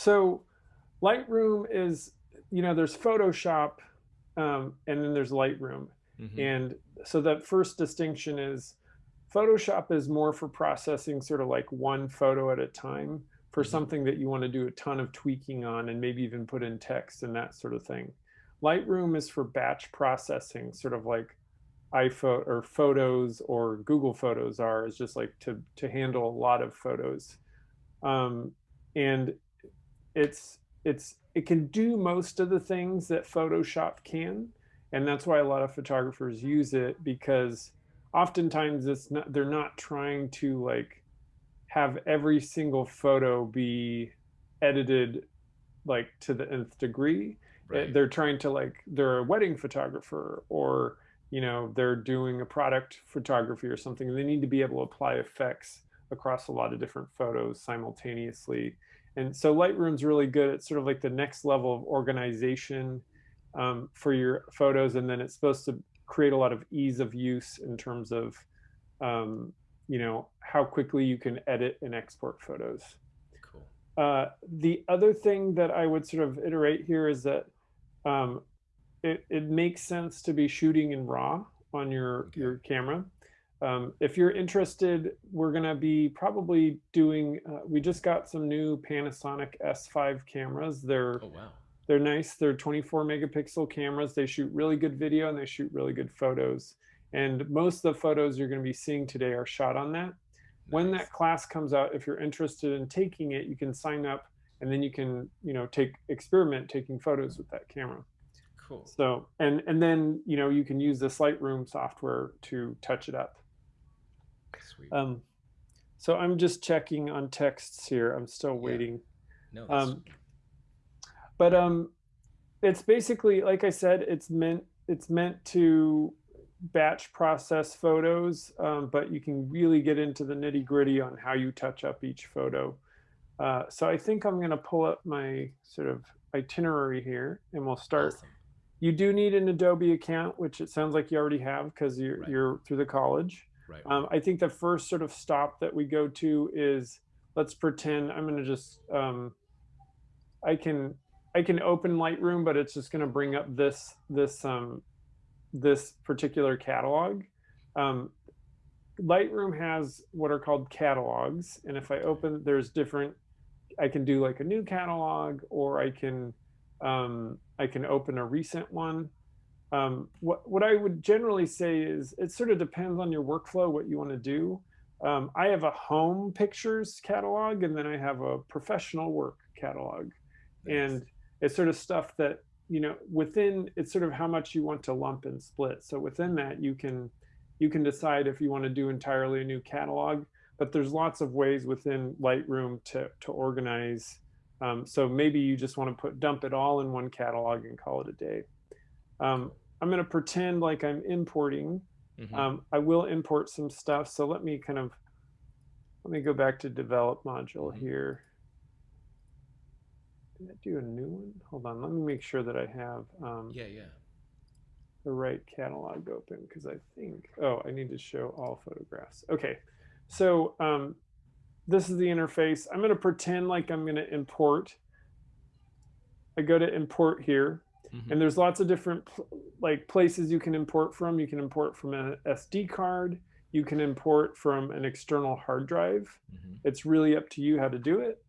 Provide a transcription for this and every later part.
So Lightroom is, you know, there's Photoshop, um, and then there's Lightroom. hmm And so that first distinction is Photoshop is more for processing sort of like one photo at a time for hmm something that you want to do a ton of tweaking on and maybe even put in text and that sort of thing. Lightroom is for batch processing, sort of like iPhone or photos or Google Photos are, is just like to to handle a lot of photos. Um, and it's it's it can do most of the things that Photoshop can, and that's why a lot of photographers use it because oftentimes it's not they're not trying to like have every single photo be edited like to the nth degree. Eh, Right. They're trying to like they're a wedding photographer or you know they're doing a product photography or something. They need to be able to apply effects across a lot of different photos simultaneously. And so Lightroom's really good at sort of like the next level of organization um, for your photos, and then it's supposed to create a lot of ease of use in terms of um, you know how quickly you can edit and export photos. Cool. Uh, the other thing that I would sort of iterate here is that um, it, it makes sense to be shooting in RAW on your Okay. your camera. Um, if you're interested, we're gonna be probably doing. Uh, we just got some new Panasonic S5 cameras. They're Oh wow. they're nice. They're 24 megapixel cameras. They shoot really good video and they shoot really good photos. And most of the photos you're going to be seeing today are shot on that. When that class comes out, if you're interested in taking it, you can sign up and then you can, you know, take experiment taking photos with that camera. Cool. So, and and then, you know, you can use this Lightroom software to touch it up. Sweet. Um, so I'm just checking on texts here. I'm still Yeah. waiting. No, Um, but um, it's basically like I said, it's meant it's meant to batch process photos, um, but you can really get into the nitty gritty on how you touch up each photo. Uh, so I think I'm going to pull up my sort of itinerary here, and we'll start. awesome. You do need an Adobe account, which it sounds like you already have because you're Right. you're through the college. Right. Um. I think the first sort of stop that we go to is let's pretend I'm going to just um, I can I can open Lightroom, but it's just going to bring up this this um, this particular catalog. Um, Lightroom has what are called catalogs, and if I open, there's different. I can do like a new catalog, or I can um, I can open a recent one. Um, what what I would generally say is it sort of depends on your workflow, what you want to do. Um, I have a home pictures catalog, and then I have a professional work catalog Nice. and it's sort of stuff that you know within it's sort of how much you want to lump and split so within that you can you can decide if you want to do entirely a new catalog but there's lots of ways within lightroom to to organize um, so maybe you just want to put dump it all in one catalog and call it a day um. I'm going to pretend like i'm importing hmm um, i will import some stuff so let me kind of let me go back to develop module hmm here did I do a new one? Hold on, let me make sure that I have um, Yeah, yeah. the right catalog open because I think, oh, I need to show all photographs. Okay, so um, this is the interface. I'm going to pretend like I'm going to import. I go to import here, hmm and there's lots of different like places you can import from. You can import from an SD card. You can import from an external hard drive. hmm It's really up to you how to do it.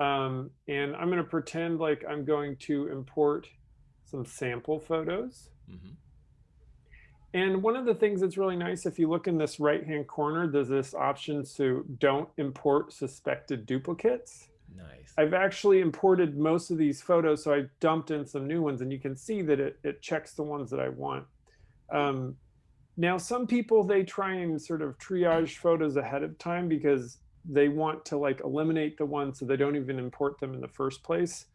Um, and I'm going to pretend like I'm going to import some sample photos. hmm And one of the things that's really nice, if you look in this right-hand corner, there's this option to don't import suspected duplicates. Nice. I've actually imported most of these photos, so I dumped in some new ones, and you can see that it, it checks the ones that I want. Um, now, some people, they try and sort of triage photos ahead of time because they want to like eliminate the ones so they don't even import them in the first place.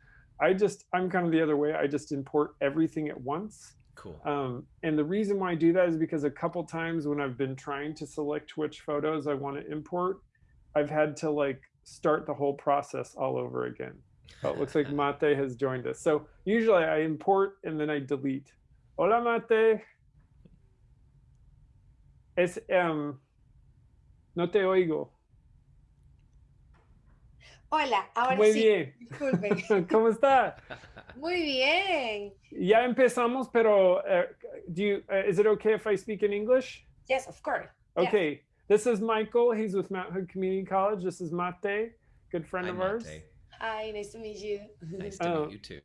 I just, I'm kind of the other way. I just import everything at once. Cool. Um, and the reason why I do that is because a couple times when I've been trying to select which photos I want to import, I've had to like start the whole process all over again. Oh, it looks like Mate has joined us. So usually I import and then I delete. Hola Mate. Es, um, no te oigo. Hola, ahora Muy sí. bien. Disculpe. ¿Cómo está? Muy bien. Ya empezamos, pero uh, do you, uh, is it okay if I speak in English? Yes, of course. Yeah. Okay. This is Michael. He's with Mount Hood Community College. This is Mate, good friend Hi, of ours. Mate. Hi, nice to meet you. Nice to Oh. meet you too.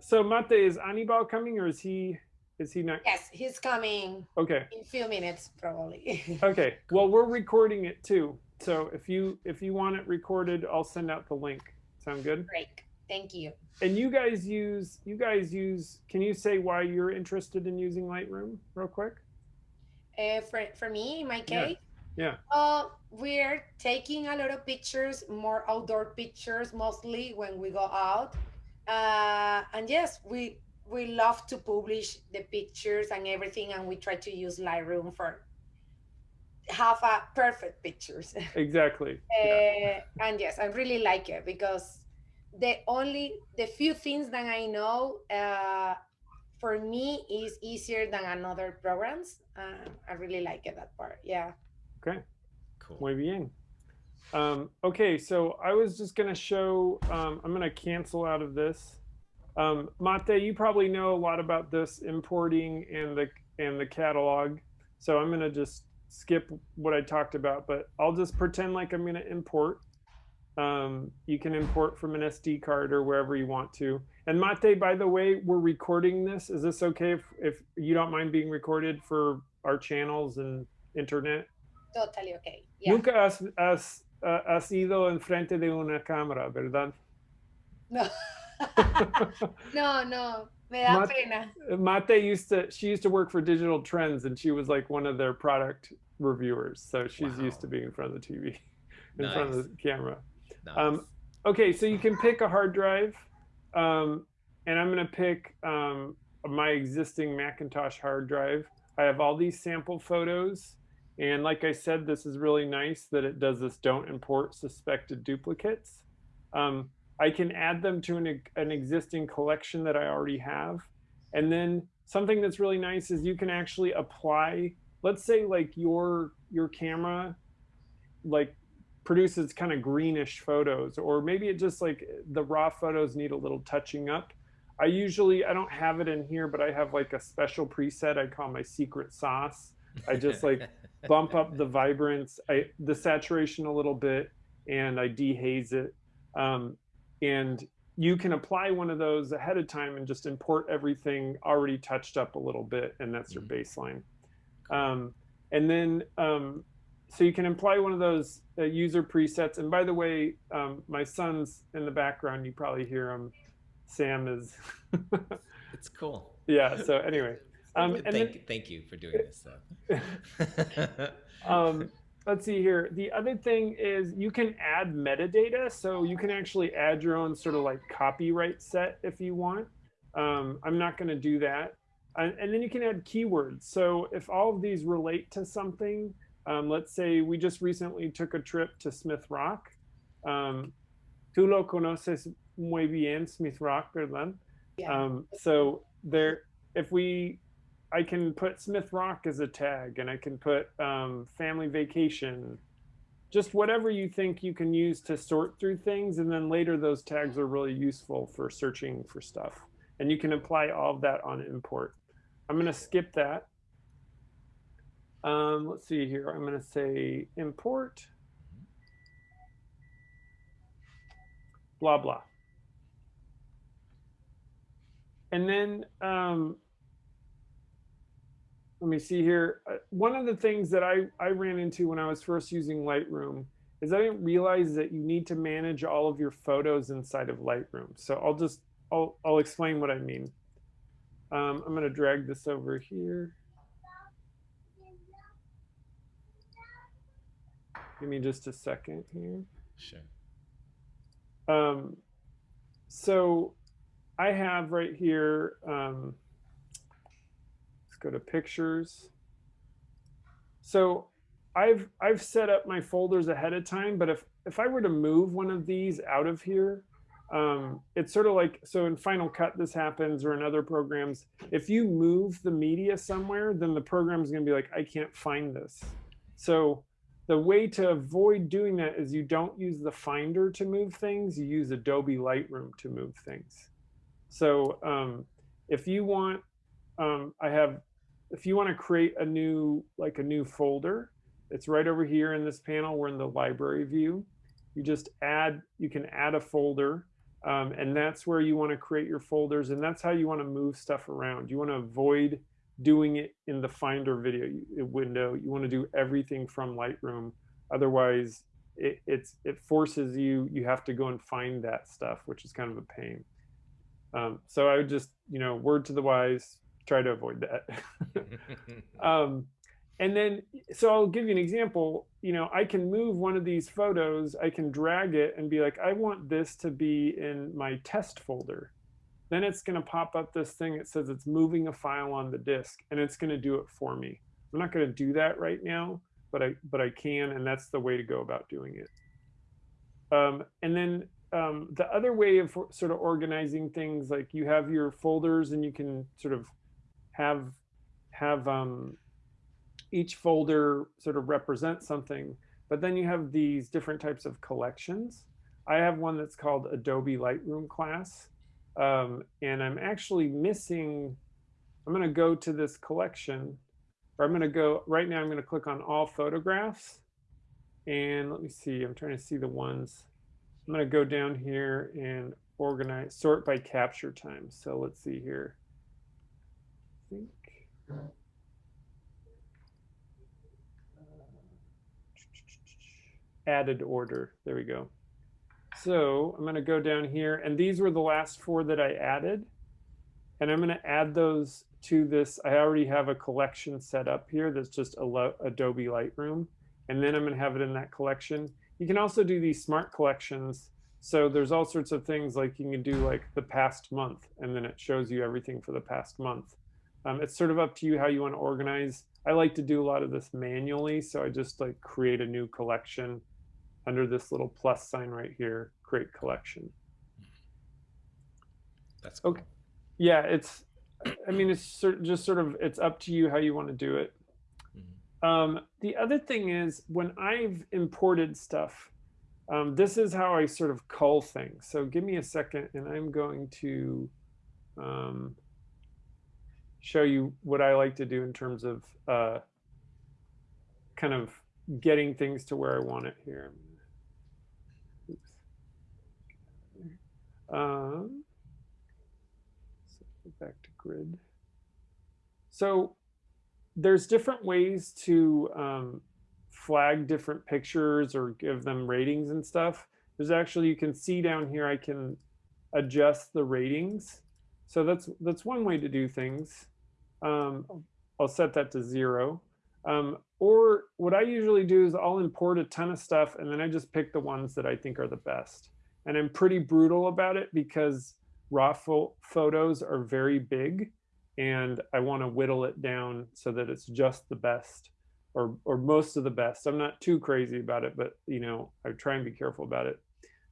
So Mate, is Anibal coming or is he is he not? Yes, he's coming Okay. in a few minutes probably. Okay. Well, we're recording it too. So if you if you want it recorded, I'll send out the link. Sound good? Great. Thank you. And you guys use you guys use can you say why you're interested in using Lightroom real quick? Uh, for, for me, in my case, yeah. uh, we're taking a lot of pictures, more outdoor pictures, mostly when we go out. Uh, and yes, we we love to publish the pictures and everything, and we try to use Lightroom for have a perfect pictures. Exactly. Yeah. Uh, and yes, I really like it because the only the few things that I know uh, for me is easier than another programs. Uh, I really like it that part. Yeah. Okay. Cool. Muy bien. Um, okay, so I was just going to show, um, I'm going to cancel out of this. Um, Mate, you probably know a lot about this importing and the and the catalog. So I'm going to just skip what I talked about, but I'll just pretend like I'm going to import. Um, you can import from an SD card or wherever you want to. And Mate, by the way, we're recording this. Is this okay if, if you don't mind being recorded for our channels and internet? Totally okay. Yeah. Nunca has, has, uh, has ido enfrente de una cámara, ¿verdad? No. no, no. Me da Mat- pena. Mate used to, she used to work for Digital Trends and she was like one of their product reviewers. So she's used to being in front of the TV, in front of the camera. Nice. Um, Okay, so you can pick a hard drive. Um, and I'm going to pick um, my existing Macintosh hard drive. I have all these sample photos. And like I said, this is really nice that it does this don't import suspected duplicates. Um, I can add them to an, an existing collection that I already have. And then something that's really nice is you can actually apply, let's say like your your camera like produces kind of greenish photos or maybe it just like the raw photos need a little touching up. I usually I don't have it in here, but I have like a special preset I call my secret sauce. I just like bump up the vibrance, I the saturation a little bit, and I dehaze it. Um, and you can apply one of those ahead of time and just import everything already touched up a little bit, and that's your baseline. Um, and then um, so you can apply one of those uh, user presets. And by the way, um, my son's in the background. You probably hear him. Sam is. it's cool. yeah. So anyway, um, and thank, then- thank you for doing this um, let's see here. The other thing is you can add metadata, so you can actually add your own sort of like copyright set if you want. Um, I'm not going to do that. And, and then you can add keywords. So if all of these relate to something, um, let's say we just recently took a trip to Smith Rock. Um, tú lo conoces muy bien, Smith Rock, ¿verdad? Yeah. Um, so there, if we, I can put Smith Rock as a tag, and I can put um, family vacation, just whatever you think you can use to sort through things, and then later those tags are really useful for searching for stuff, and you can apply all of that on import. I'm going to skip that. Um, let's see here. I'm going to say import. Blah blah. And then um, let me see here. Uh, One of the things that I, I ran into when I was first using Lightroom is I didn't realize that you need to manage all of your photos inside of Lightroom. So I'll just, I'll, I'll explain what I mean. Um, I'm going to drag this over here. Give me just a second here. sure. Um, so I have right here, um, let's go to pictures. So I've, I've set up my folders ahead of time, but if, if I were to move one of these out of here, um, it's sort of like, so in Final Cut, this happens or in other programs, if you move the media somewhere, then the program's gonna be like, I can't find this. So the way to avoid doing that is you don't use the Finder to move things. You use Adobe Lightroom to move things. So um, if you want, um, I have, if you want to create a new, like a new folder, it's right over here in this panel. We're in the library view. You just add, you can add a folder um, and that's where you want to create your folders and that's how you want to move stuff around. You want to avoid doing it in the Finder video window. You want to do everything from Lightroom. Otherwise, it, it's it forces you. You have to go and find that stuff, which is kind of a pain. Um, so I would just, you know, word to the wise, try to avoid that. um, and then, so I'll give you an example. You know, I can move one of these photos. I can drag it and be like, I want this to be in my test folder then it's going to pop up this thing that says it's moving a file on the disk and it's going to do it for me. I'm not going to do that right now, but I but I can, and that's the way to go about doing it. Um, and then um, the other way of sort of organizing things, like you have your folders, and you can sort of have have um, each folder sort of represent something. But then you have these different types of collections. I have one that's called Adobe Lightroom class, um, and I'm actually missing, I'm going to go to this collection, or I'm going to go, right now I'm going to click on all photographs. And let me see, I'm trying to see the ones. I'm going to go down here and organize, sort by capture time. So let's see here. I think. Added order. There we go. So I'm going to go down here, and these were the last four that I added. And I'm going to add those to this. I already have a collection set up here that's just Adobe Lightroom. And then I'm going to have it in that collection. You can also do these smart collections. So there's all sorts of things like you can do like the past month, and then it shows you everything for the past month. Um, it's sort of up to you how you want to organize. I like to do a lot of this manually, so I just like create a new collection under this little plus sign right here, create collection. That's cool. okay. Yeah, it's. I mean, it's just sort of it's up to you how you want to do it. Mm-hmm. Um, the other thing is when I've imported stuff, um, this is how I sort of cull things. So give me a second, and I'm going to um, show you what I like to do in terms of uh, kind of getting things to where I want it here. Um, so back to grid. So there's different ways to um, flag different pictures or give them ratings and stuff. There's actually, you can see down here, I can adjust the ratings. So that's that's one way to do things. Um, I'll set that to zero. Um, or what I usually do is I'll import a ton of stuff and then I just pick the ones that I think are the best and I'm pretty brutal about it because raw fo photos are very big and I want to whittle it down so that it's just the best or or most of the best. I'm not too crazy about it, but you know, I try and be careful about it.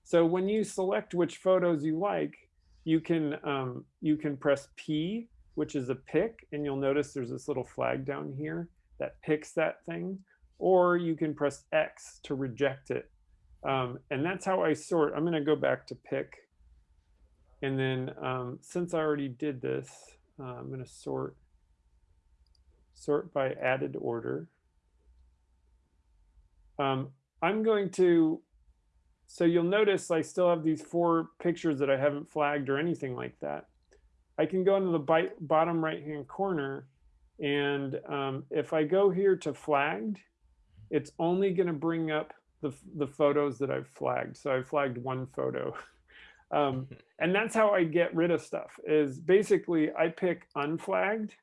So when you select which photos you like, you can um, you can press P, which is a pick, and you'll notice there's this little flag down here that picks that thing, or you can press X to reject it. Um, and that's how I sort. I'm going to go back to pick. And then um, since I already did this, uh, I'm going to sort sort by added order. Um, I'm going to, so you'll notice I still have these four pictures that I haven't flagged or anything like that. I can go into the bottom right hand corner and um, if I go here to flagged, it's only going to bring up the, the photos that I've flagged. So I flagged one photo. Um, and that's how I get rid of stuff is basically I pick unflagged.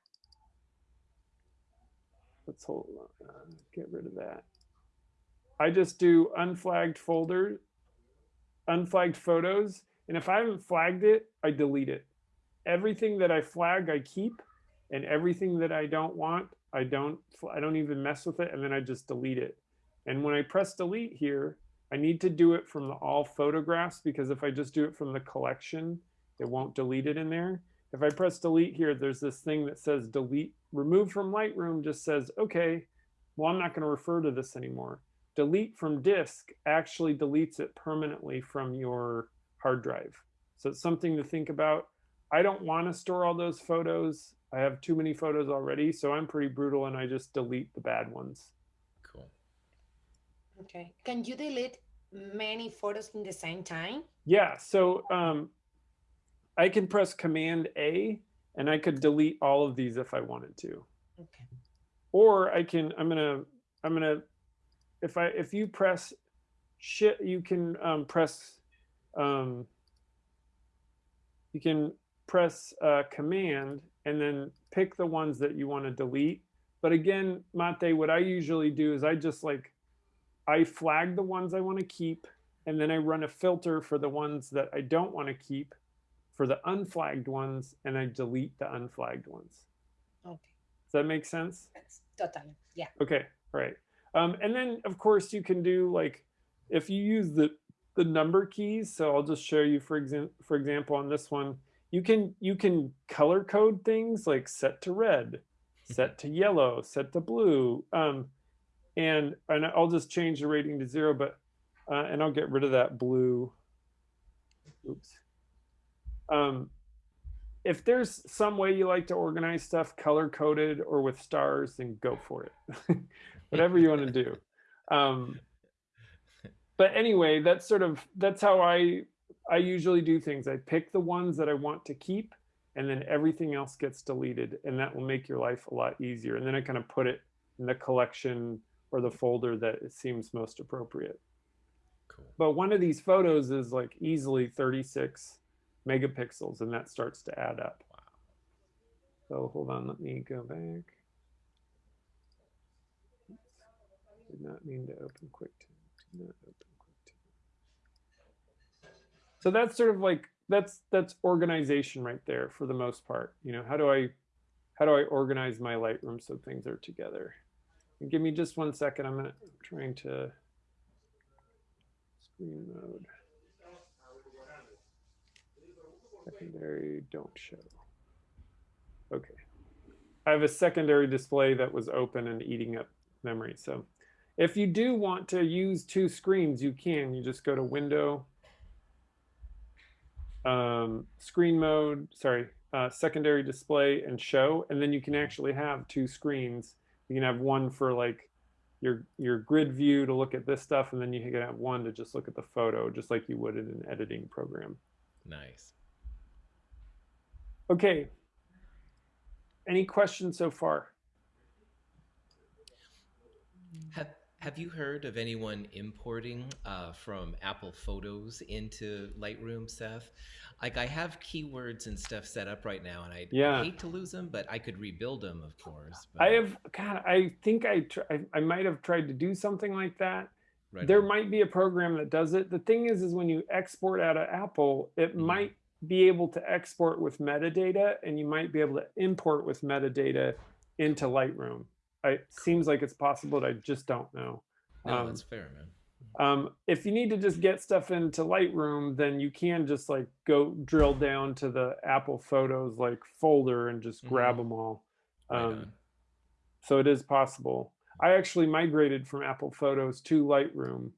Let's hold on, uh, get rid of that. I just do unflagged folder, unflagged photos. And if I haven't flagged it, I delete it. Everything that I flag, I keep and everything that I don't want, I don't, I don't even mess with it. And then I just delete it. And when I press delete here, I need to do it from the all photographs because if I just do it from the collection, it won't delete it in there. If I press delete here, there's this thing that says delete, remove from Lightroom just says, okay, well, I'm not going to refer to this anymore. delete from disk actually deletes it permanently from your hard drive. So it's something to think about. I don't want to store all those photos. I have too many photos already, so I'm pretty brutal and I just delete the bad ones. Okay. Can you delete many photos in the same time? Yeah, so um, I can press Command A and I could delete all of these if I wanted to. Okay. Or I can, I'm gonna, I'm gonna, if I, if you press shit, you can um, press, um, you can press uh, Command and then pick the ones that you want to delete. But again, Mate, what I usually do is I just like, I flag the ones I want to keep, and then I run a filter for the ones that I don't want to keep for the unflagged ones, and I delete the unflagged ones. Okay. Does that make sense? That's totally. Yeah. Okay, right. Um, and then of course you can do like, if you use the, the number keys, so I'll just show you for example, for example, on this one, you can, you can color code things like set to red, set to yellow, set to blue. Um, and, and I'll just change the rating to zero, but, uh, and I'll get rid of that blue. Oops. Um, if there's some way you like to organize stuff color coded or with stars, then go for it. Whatever you want to do. Um, but anyway, that's sort of that's how I I usually do things. I pick the ones that I want to keep, and then everything else gets deleted, and that will make your life a lot easier. And then I kind of put it in the collection or the folder that it seems most appropriate. Cool. But one of these photos is like easily 36 megapixels, and that starts to add up. Wow. So hold on, let me go back. Did not mean to open QuickTime. Did not open QuickTime. So that's sort of like that's that's organization right there for the most part. You know, how do I how do I organize my Lightroom so things are together? Give me just one second. I'm I'm trying to screen mode. Secondary don't show. Okay. I have a secondary display that was open and eating up memory. So if you do want to use two screens, you can. You just go to Window, um, Screen Mode, sorry, uh, Secondary Display and Show, and then you can actually have two screens. You can have one for like your your grid view to look at this stuff, and then you can have one to just look at the photo, just like you would in an editing program. Nice. Okay. Any questions so far? Have you heard of anyone importing uh, from Apple Photos into Lightroom, Seth? Like I have keywords and stuff set up right now, and I Yeah. hate to lose them, but I could rebuild them, of course. I have, God, I think I, I, I might have tried to do something like that. right there on. might be a program that does it. The thing is, is when you export out of Apple, it Mhm. might be able to export with metadata, and you might be able to import with metadata into Lightroom. I, seems like it's possible, but I just don't know. No, um, that's fair, man. Um, if you need to just get stuff into Lightroom, then you can just like go drill down to the Apple Photos like folder and just grab Mhm. them all. Um, on. so it is possible. I actually migrated from Apple Photos to Lightroom,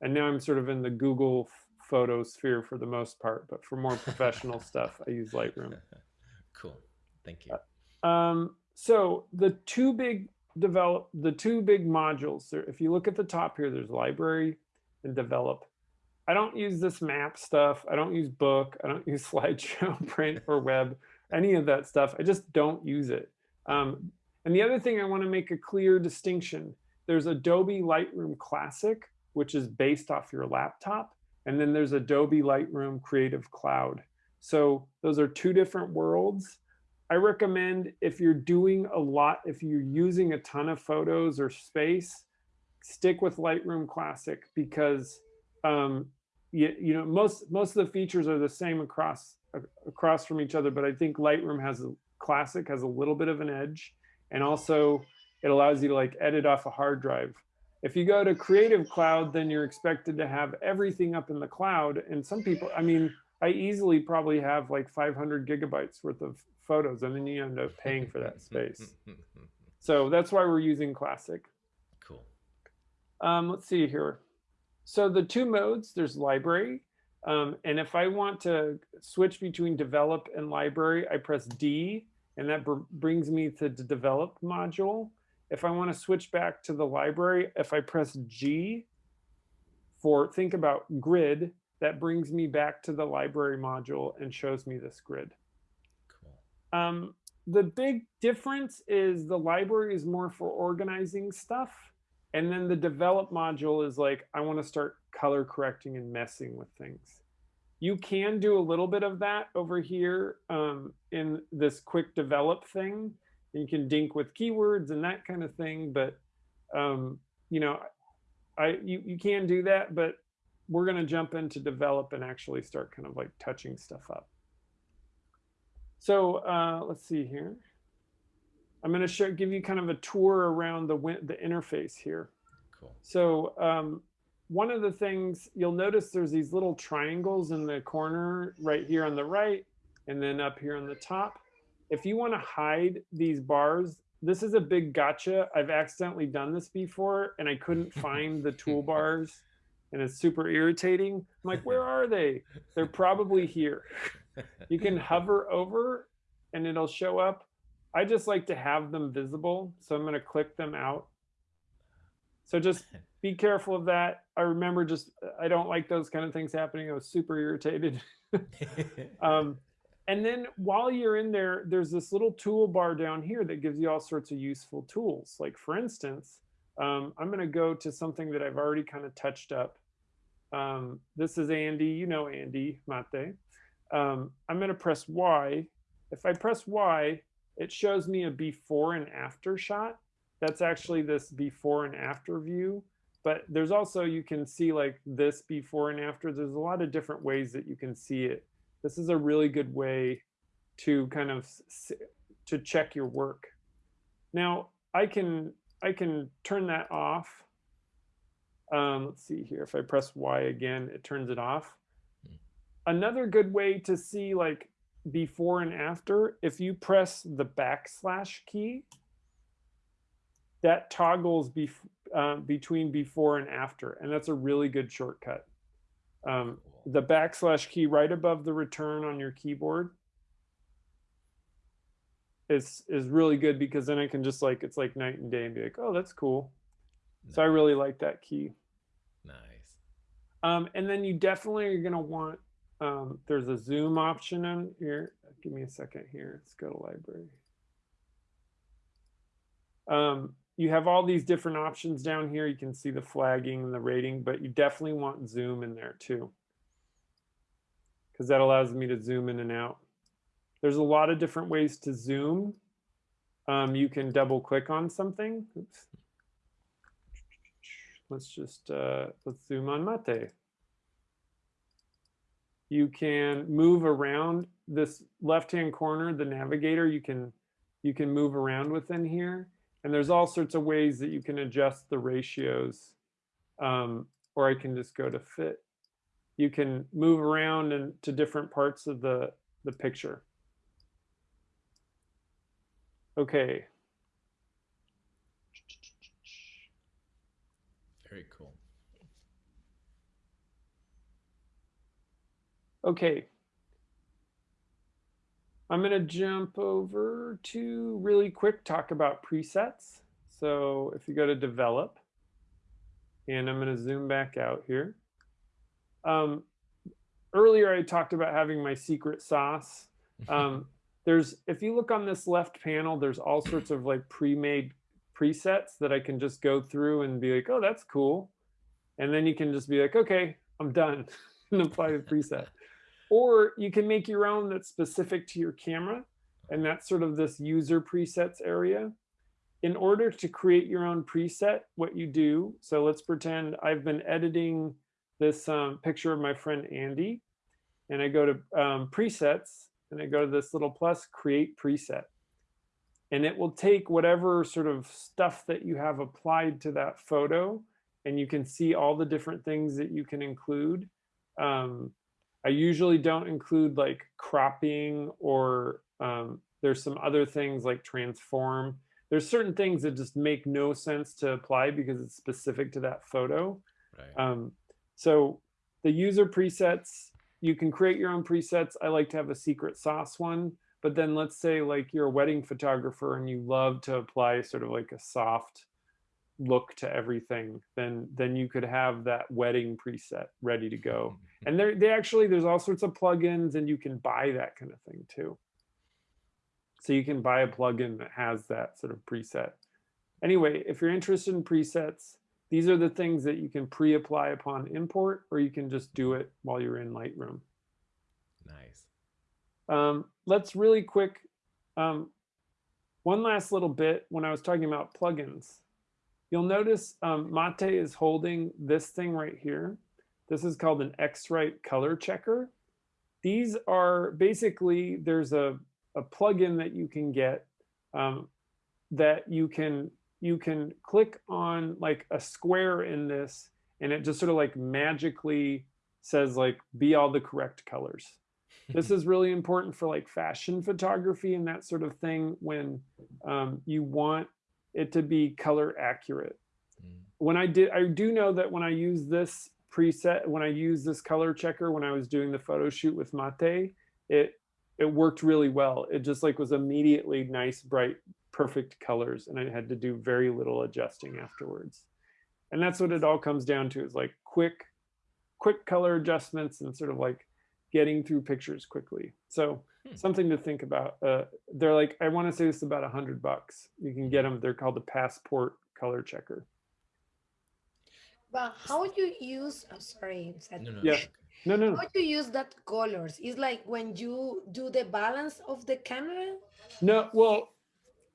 and now I'm sort of in the Google photo sphere for the most part. But for more professional stuff, I use Lightroom. cool. Thank you. Um, so the two big develop the two big modules. If you look at the top here, there's library and develop. I don't use this map stuff. I don't use book. I don't use slideshow, print, or web. Any of that stuff. I just don't use it. Um, and the other thing I want to make a clear distinction. There's Adobe Lightroom Classic, which is based off your laptop, and then there's Adobe Lightroom Creative Cloud. So those are two different worlds. I recommend if you're doing a lot, if you're using a ton of photos or space, stick with Lightroom Classic because um, you, you know most most of the features are the same across across from each other, but I think Lightroom has a Classic has a little bit of an edge, and also it allows you to like edit off a hard drive. If you go to Creative Cloud, then you're expected to have everything up in the cloud, and some people, I mean, I easily probably have like 500 gigabytes worth of photos, and then you end up paying for that space. So that's why we're using Classic. cool. Um, let's see here. So the two modes, there's library. Um, and if I want to switch between develop and library, I press D and that br brings me to the develop module. If I want to switch back to the library, if I press G for think about grid, that brings me back to the library module and shows me this grid. Um, the big difference is the library is more for organizing stuff. And then the develop module is like, I want to start color correcting and messing with things. You can do a little bit of that over here um, in this quick develop thing. You can dink with keywords and that kind of thing, but um, you know, I you, you can do that, but we're going to jump into develop and actually start kind of like touching stuff up. So uh, let's see here. I'm going to show, give you kind of a tour around the, the interface here. Cool. So um, one of the things you'll notice there's these little triangles in the corner right here on the right and then up here on the top. If you want to hide these bars, this is a big gotcha. I've accidentally done this before and I couldn't find the toolbars and it's super irritating. I'm like, where are they? They're probably here. You can hover over and it'll show up I just like to have them visible. So I'm going to click them out. So just be careful of that. I remember just, I don't like those kind of things happening. I was super irritated. um, and then while you're in there, there's this little toolbar down here that gives you all sorts of useful tools. Like for instance, um, I'm going to go to something that I've already kind of touched up. Um, this is Andy. You know Andy Mate. Um, I'm going to press Y. If I press Y, it shows me a before and after shot. That's actually this before and after view. But there's also, you can see like this before and after. There's a lot of different ways that you can see it. This is a really good way to kind of to check your work. Now I can I can turn that off. Um, let's see here. If I press Y again, it turns it off. Another good way to see like before and after, if you press the backslash key, that toggles bef uh, between before and after, and that's a really good shortcut. Um, the backslash key right above the return on your keyboard is is really good because then I can just like it's like night and day and be like, oh, that's cool. Nice. So I really like that key. Nice. Um, and then you definitely are gonna want um, there's a zoom option in here. Give me a second here. Let's go to library. Um, you have all these different options down here. You can see the flagging and the rating, but you definitely want zoom in there too. Because that allows me to zoom in and out. There's a lot of different ways to zoom. Um, you can double click on something. Oops. Let's just, uh, let's zoom on Mate. You can move around this left-hand corner, the navigator, you can, you can move around within here. And there's all sorts of ways that you can adjust the ratios. Um, or I can just go to fit. You can move around and to different parts of the, the picture. Okay. Very cool. Okay. I'm going to jump over to really quick talk about presets. So if you go to develop, and I'm going to zoom back out here. Um, earlier, I talked about having my secret sauce. Um, there's, if you look on this left panel, there's all sorts of like pre-made presets that I can just go through and be like, oh, that's cool. And then you can just be like, okay, I'm done and apply the preset. Or you can make your own that's specific to your camera. And that's sort of this user presets area. In order to create your own preset, what you do, so let's pretend I've been editing this um, picture of my friend Andy. And I go to um, presets and I go to this little plus create preset. And it will take whatever sort of stuff that you have applied to that photo and you can see all the different things that you can include. Um, I usually don't include like cropping or um, there's some other things like transform. there's certain things that just make no sense to apply because it's specific to that photo. Right. Um, so the user presets, you can create your own presets. I like to have a secret sauce one, but then let's say like you're a wedding photographer and you love to apply sort of like a soft look to everything, then then you could have that wedding preset ready to go. And there they actually there's all sorts of plugins and you can buy that kind of thing too. So you can buy a plugin that has that sort of preset. Anyway, if you're interested in presets, these are the things that you can pre-apply upon import, or you can just do it while you're in Lightroom. nice. Um, let's really quick, um, one last little bit when I was talking about plugins. You'll notice um, Mate is holding this thing right here. This is called an X-Rite color checker. These are basically, there's a, a plugin that you can get um, that you can you can click on like a square in this and it just sort of like magically says like be all the correct colors this is really important for like fashion photography and that sort of thing when um, you want it to be color accurate. Mm. when i did i do know that when i use this preset when i use this color checker when i was doing the photo shoot with mate it it worked really well. It just like was immediately nice bright perfect colors and i had to do very little adjusting afterwards. And that's what it all comes down to is like quick quick color adjustments and sort of like getting through pictures quickly. So Hmm. something to think about uh, they're like i want to say this is about a hundred bucks you can get them they're called the passport color checker But how do you use? Oh, sorry, Seth. No, no. Yeah. okay. no no How do you use that colors? It's like when you do the balance of the camera. No, well,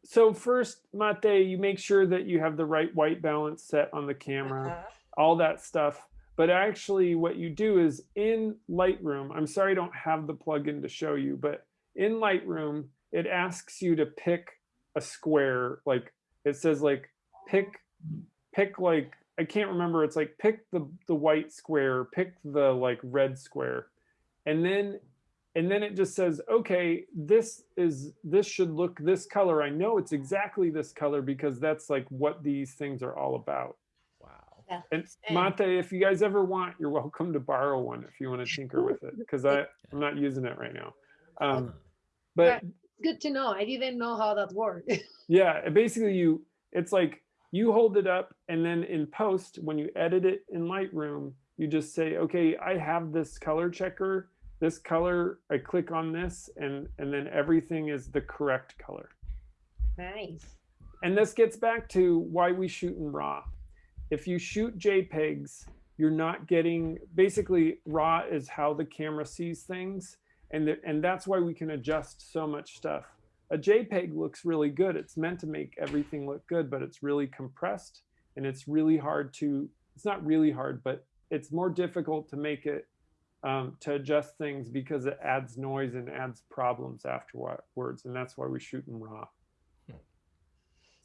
so first, Mate, you make sure that you have the right white balance set on the camera, Uh-huh. all that stuff. But actually, what you do is in Lightroom, I'm sorry I don't have the plugin to show you, but in Lightroom, it asks you to pick a square. Like it says, like pick, pick like I can't remember. It's like pick the the white square, pick the like red square, and then and then it just says okay this is this should look this color i know it's exactly this color because that's like what these things are all about. Yeah. and mate if you guys ever want you're welcome to borrow one if you want to tinker with it because i i'm not using it right now um but Good to know. I didn't know how that worked. yeah basically you it's like you hold it up and then in post when you edit it in lightroom you just say okay i have this color checker this color i click on this and and then everything is the correct color nice. and this gets back to why we shoot in raw if you shoot jpegs you're not getting basically raw is how the camera sees things and th- and that's why we can adjust so much stuff. A jpeg looks really good. It's meant to make everything look good but it's really compressed and it's really hard to it's not really hard but it's more difficult to make it um, to adjust things because it adds noise and adds problems afterwards and that's why we shoot in raw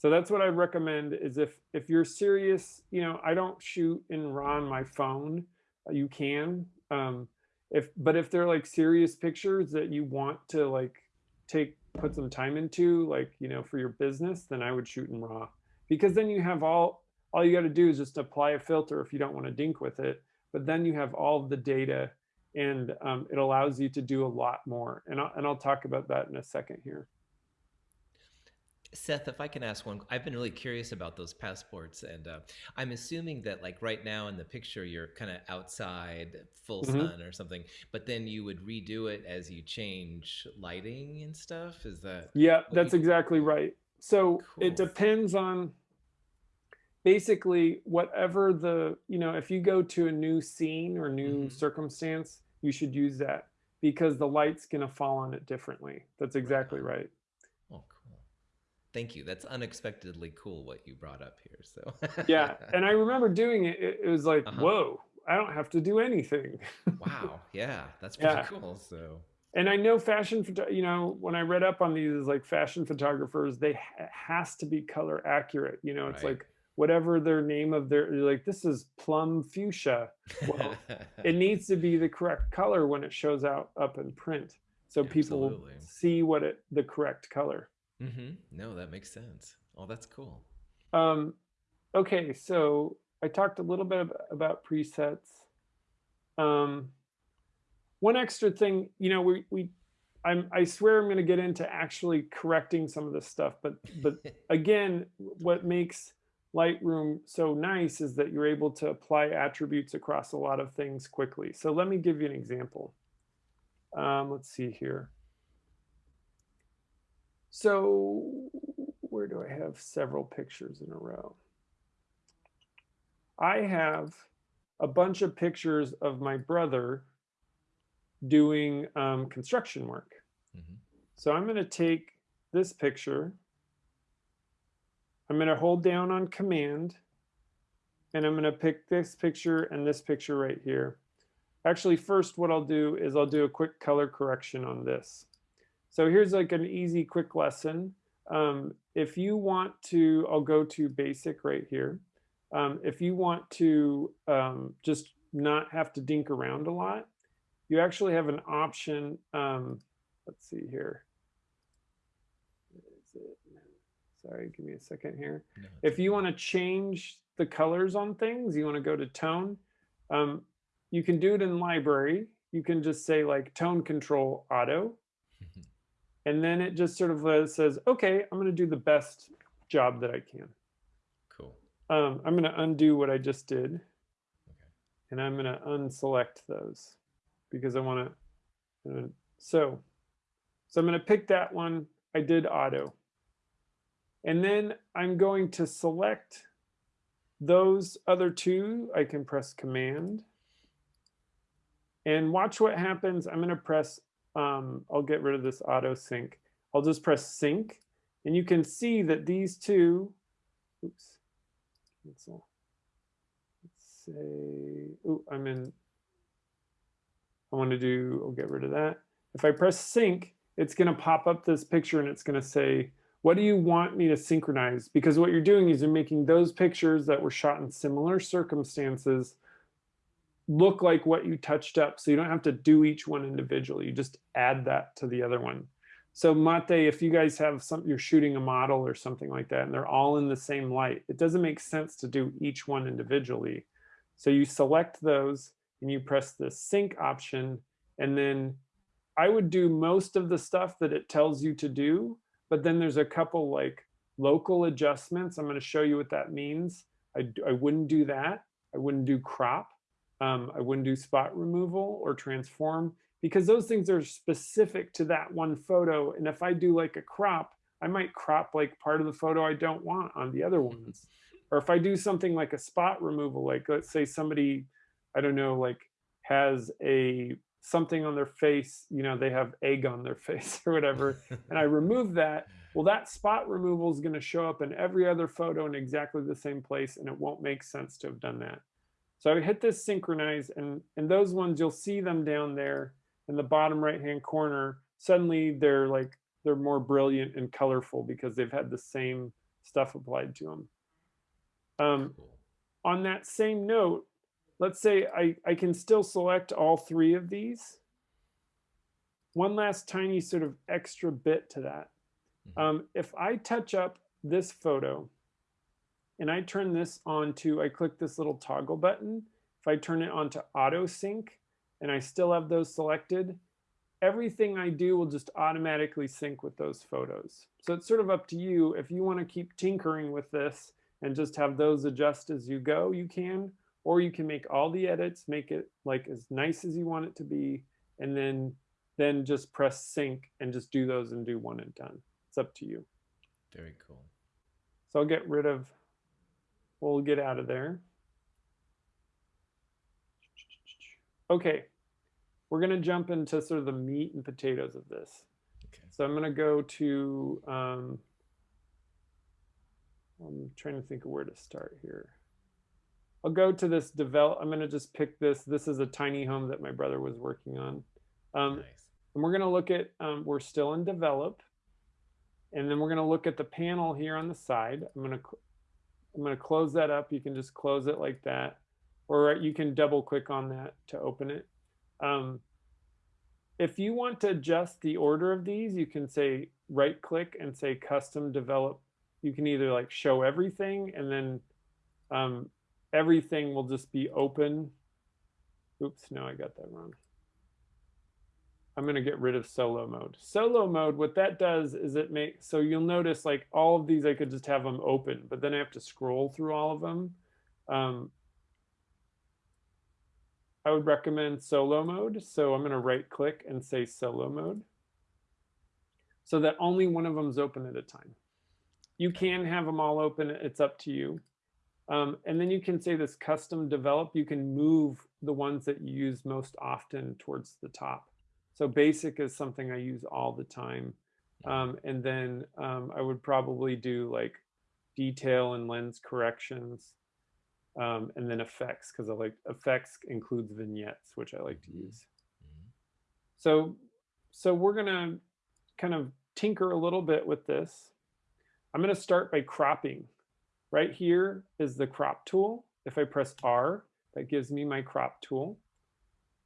so that's what I recommend is if if you're serious, you know, I don't shoot in RAW on my phone. You can, um, if but if they're like serious pictures that you want to like take put some time into, like you know, for your business, then I would shoot in RAW because then you have all all you got to do is just apply a filter if you don't want to dink with it. But then you have all the data, and um, it allows you to do a lot more. And I'll, and I'll talk about that in a second here. Seth, if I can ask one, I've been really curious about those passports, and uh, I'm assuming that, like right now in the picture, you're kind of outside, full Mhm. sun or something, but then you would redo it as you change lighting and stuff. Is that Yeah, that's you- exactly right. So Cool. it depends on basically whatever the, you know, if you go to a new scene or new Mhm. circumstance, you should use that because the light's going to fall on it differently. That's exactly right. Thank you. That's unexpectedly cool what you brought up here. So Yeah. And I remember doing it. It, was like, Uh-huh. whoa, I don't have to do anything. wow. Yeah, that's pretty Yeah. cool. So and I know fashion, you know, when I read up on these, like fashion photographers, they ha- has to be color accurate. You know, it's Right. like whatever their name of their, like, this is plum fuchsia. Well, it needs to be the correct color when it shows out up in print, so people see what it the correct color. Hmm No, that makes sense. Oh, that's cool. Um, okay, so I talked a little bit about presets. Um, one extra thing, you know, we, we I'm, I swear I'm going to get into actually correcting some of this stuff, but but again, what makes Lightroom so nice is that you're able to apply attributes across a lot of things quickly. So let me give you an example. Um, let's see here. So where do I have several pictures in a row? I have a bunch of pictures of my brother doing um, construction work. Mm -hmm. So I'm going to take this picture. I'm going to hold down on command and I'm going to pick this picture and this picture right here. Actually, first what I'll do is I'll do a quick color correction on this. So here's like an easy quick lesson. Um, if you want to, I'll go to basic right here. Um, if you want to um, just not have to dink around a lot, you actually have an option. Um, let's see here. Sorry, give me a second here. No, if you want to change the colors on things, you want to go to tone. Um, you can do it in library. You can just say like tone control auto. and then it just sort of says, okay, I'm going to do the best job that I can. Cool. Um, I'm going to undo what I just did. Okay. And I'm going to unselect those because I want to. So, so I'm going to pick that one. I did auto. And then I'm going to select those other two. I can press command. And watch what happens. I'm going to press, um, I'll get rid of this auto sync. I'll just press sync. And you can see that these two, oops, cancel. Let's say, oh, I'm in I want to do, I'll get rid of that. If I press sync, it's going to pop up this picture and it's going to say, what do you want me to synchronize? Because what you're doing is you're making those pictures that were shot in similar circumstances look like what you touched up. So you don't have to do each one individually. You just add that to the other one. So Mate, if you guys have some, you're shooting a model or something like that, and they're all in the same light, it doesn't make sense to do each one individually. So you select those and you press the sync option and then I would do most of the stuff that it tells you to do, but then there's a couple like local adjustments. I'm going to show you what that means. I, I wouldn't do that. I wouldn't do crop. Um, I wouldn't do spot removal or transform because those things are specific to that one photo. And if I do like a crop, I might crop like part of the photo I don't want on the other ones. Or if I do something like a spot removal, like let's say somebody I don't know, like has a something on their face, you know, they have egg on their face or whatever, and I remove that, well, that spot removal is going to show up in every other photo in exactly the same place, and it won't make sense to have done that. So I hit this synchronize, and, and those ones, you'll see them down there in the bottom right-hand corner. Suddenly they're like, they're more brilliant and colorful because they've had the same stuff applied to them. Um, on that same note, let's say I, I can still select all three of these. One last tiny sort of extra bit to that. Mm-hmm. Um, if I touch up this photo and I turn this on to, I click this little toggle button, if I turn it on to auto sync and I still have those selected, everything I do will just automatically sync with those photos. So it's sort of up to you. If you want to keep tinkering with this and just have those adjust as you go, you can or you can make all the edits, make it like as nice as you want it to be, and then then just press sync and just do those and do one and done. It's up to you. Very cool. So I'll get rid of, we'll get out of there. Okay, we're gonna jump into sort of the meat and potatoes of this. Okay. So I'm gonna go to, um, I'm trying to think of where to start here. I'll go to this develop. I'm going to just pick this. This is a tiny home that my brother was working on. Um, nice. And we're going to look at, um, we're still in develop. And then we're going to look at the panel here on the side. I'm going to, I'm going to close that up. You can just close it like that, or you can double click on that to open it. Um, if you want to adjust the order of these, you can say right click and say custom develop you can either like show everything and then um, everything will just be open. Oops, no, I got that wrong. I'm going to get rid of solo mode. Solo mode, what that does is it makes, so you'll notice like all of these, I could just have them open, but then I have to scroll through all of them. Um, I would recommend solo mode. So I'm going to right click and say solo mode so that only one of them is open at a time. You can have them all open. It's up to you. Um, and then you can say this custom develop. You can move the ones that you use most often towards the top. So basic is something I use all the time. Um, and then um, I would probably do like detail and lens corrections um, and then effects because I like effects includes vignettes, which I like to use. So, so we're gonna kind of tinker a little bit with this. I'm gonna start by cropping. Right here is the crop tool. If I press R, that gives me my crop tool.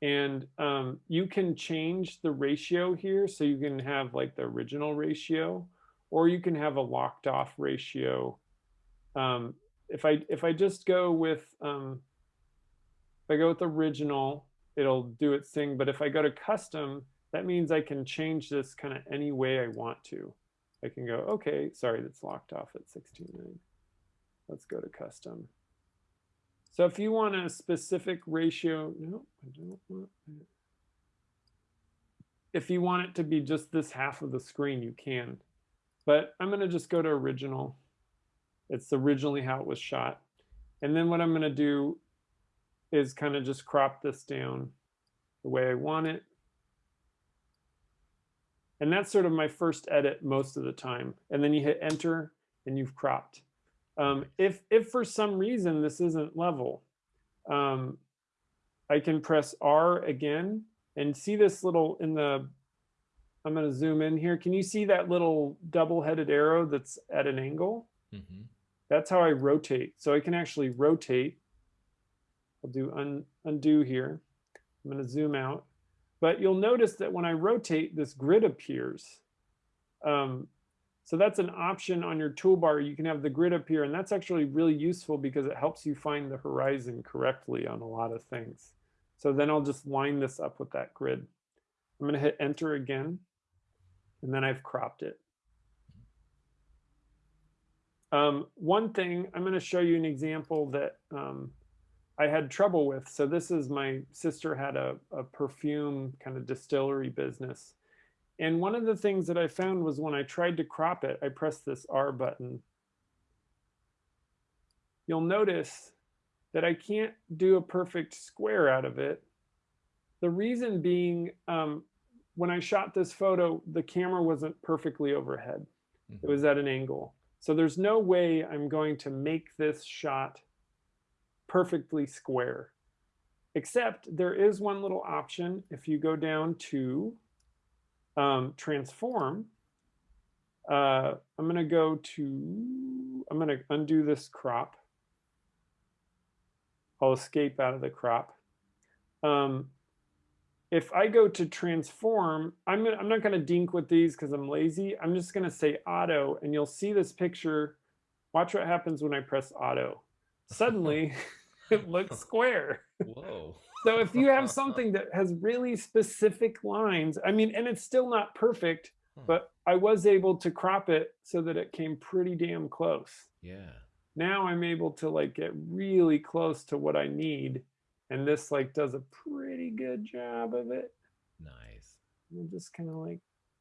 And um, you can change the ratio here. So you can have like the original ratio, or you can have a locked off ratio. Um, if I if I just go with um, if I go with original, it'll do its thing. But if I go to custom, that means I can change this kind of any way I want to. I can go, okay, sorry, that's locked off at 16.9. Let's go to custom. So if you want a specific ratio, no, I don't want that. If you want it to be just this half of the screen, you can. But I'm going to just go to original. It's originally how it was shot. And then what I'm going to do is kind of just crop this down the way I want it. And that's sort of my first edit most of the time. And then you hit enter and you've cropped. Um, if, if for some reason this isn't level, um, I can press R again and see this little in the, I'm going to zoom in here. Can you see that little double-headed arrow that's at an angle? Mm -hmm. That's how I rotate. So I can actually rotate. I'll do un, undo here. I'm going to zoom out. But you'll notice that when I rotate, this grid appears. Um, so that's an option on your toolbar. You can have the grid appear, and that's actually really useful because it helps you find the horizon correctly on a lot of things. So then I'll just line this up with that grid. I'm to hit enter again, and then I've cropped it. Um, one thing, I'm going to show you an example that um, I had trouble with. So this is my sister had a, a perfume kind of distillery business. And one of the things that I found was when I tried to crop it, I pressed this R button. You'll notice that I can't do a perfect square out of it. The reason being, um, when I shot this photo, the camera wasn't perfectly overhead. Mm -hmm. It mm-hmm. was at an angle. So there's no way I'm going to make this shot perfectly square. Except there is one little option. If you go down to um, transform, uh, I'm going to go to, I'm going to undo this crop. I'll escape out of the crop. Um, if I go to transform, I'm, I'm not going to dink with these because I'm lazy. I'm just going to say auto, and you'll see this picture. Watch what happens when I press auto. Suddenly, it looks square. Whoa. So if you have something that has really specific lines, I mean, and it's still not perfect, hmm. but I was able to crop it so that it came pretty damn close. Yeah. Now I'm able to like get really close to what I need and this like does a pretty good job of it. Nice. And just kind of like,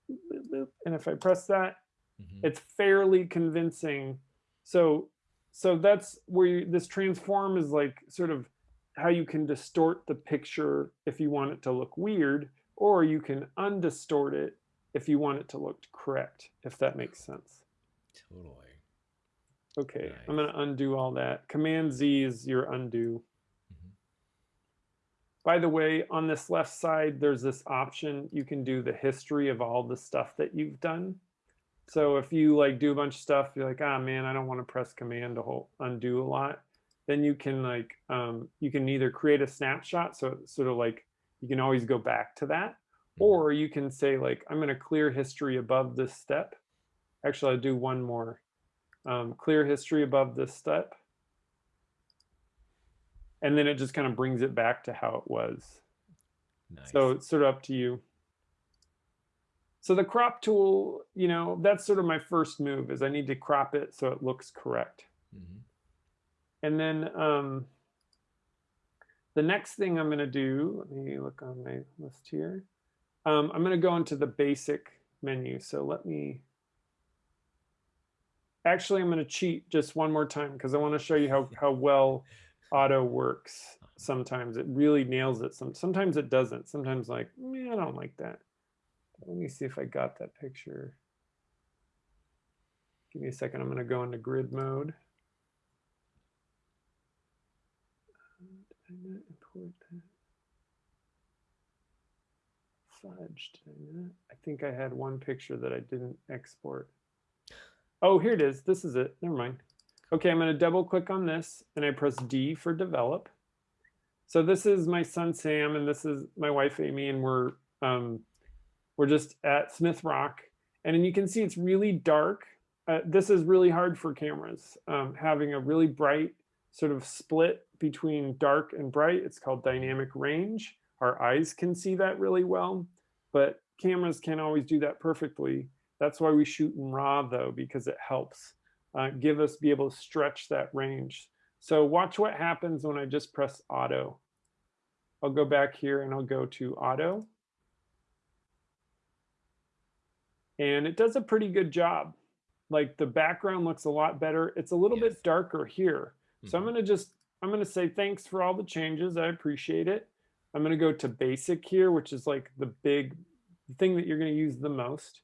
boop, boop, and if I press that, mm -hmm. it's fairly convincing. So, so that's where you, this transform is like sort of how you can distort the picture if you want it to look weird, or you can undistort it if you want it to look correct, if that makes sense. Totally. Okay, nice. I'm going to undo all that. Command Z is your undo. By the way, on this left side, there's this option. You can do the history of all the stuff that you've done. So if you like do a bunch of stuff, you're like, ah, man, I don't want to press command to hold, undo a lot. Then you can like, um, you can either create a snapshot. So sort of like, you can always go back to that. Mm-hmm. Or you can say like, I'm going to clear history above this step. Actually, I'll do one more. um, clear history above this step. And then it just kind of brings it back to how it was. Nice. So it's sort of up to you. So the crop tool, you know, that's sort of my first move is I need to crop it so it looks correct. Mhm. And then um, the next thing I'm going to do, let me look on my list here. Um, I'm going to go into the basic menu. So let me, actually, I'm going to cheat just one more time because I want to show you how, how well auto works. Sometimes it really nails it. Some, sometimes it doesn't. Sometimes like, "Meh, I don't like that. Let me see if I got that picture. Give me a second. I'm going to go into grid mode. I not import that? Fudge, I think I had one picture that I didn't export. Oh, here it is. This is it. Never mind. Okay, I'm going to double click on this and I press D for develop. So this is my son Sam and this is my wife Amy and we're um, we're just at Smith Rock and you can see it's really dark. Uh, this is really hard for cameras. Um, having a really bright sort of split between dark and bright. It's called dynamic range. Our eyes can see that really well, but cameras can't always do that perfectly. That's why we shoot in RAW though, because it helps uh, give us be able to stretch that range. So watch what happens when I just press auto. I'll go back here and I'll go to auto. And it does a pretty good job. Like the background looks a lot better. It's a little Yes. bit darker here. So I'm Mhm. going to just, I'm going to say thanks for all the changes. I appreciate it. I'm going to go to basic here, which is like the big thing that you're going to use the most.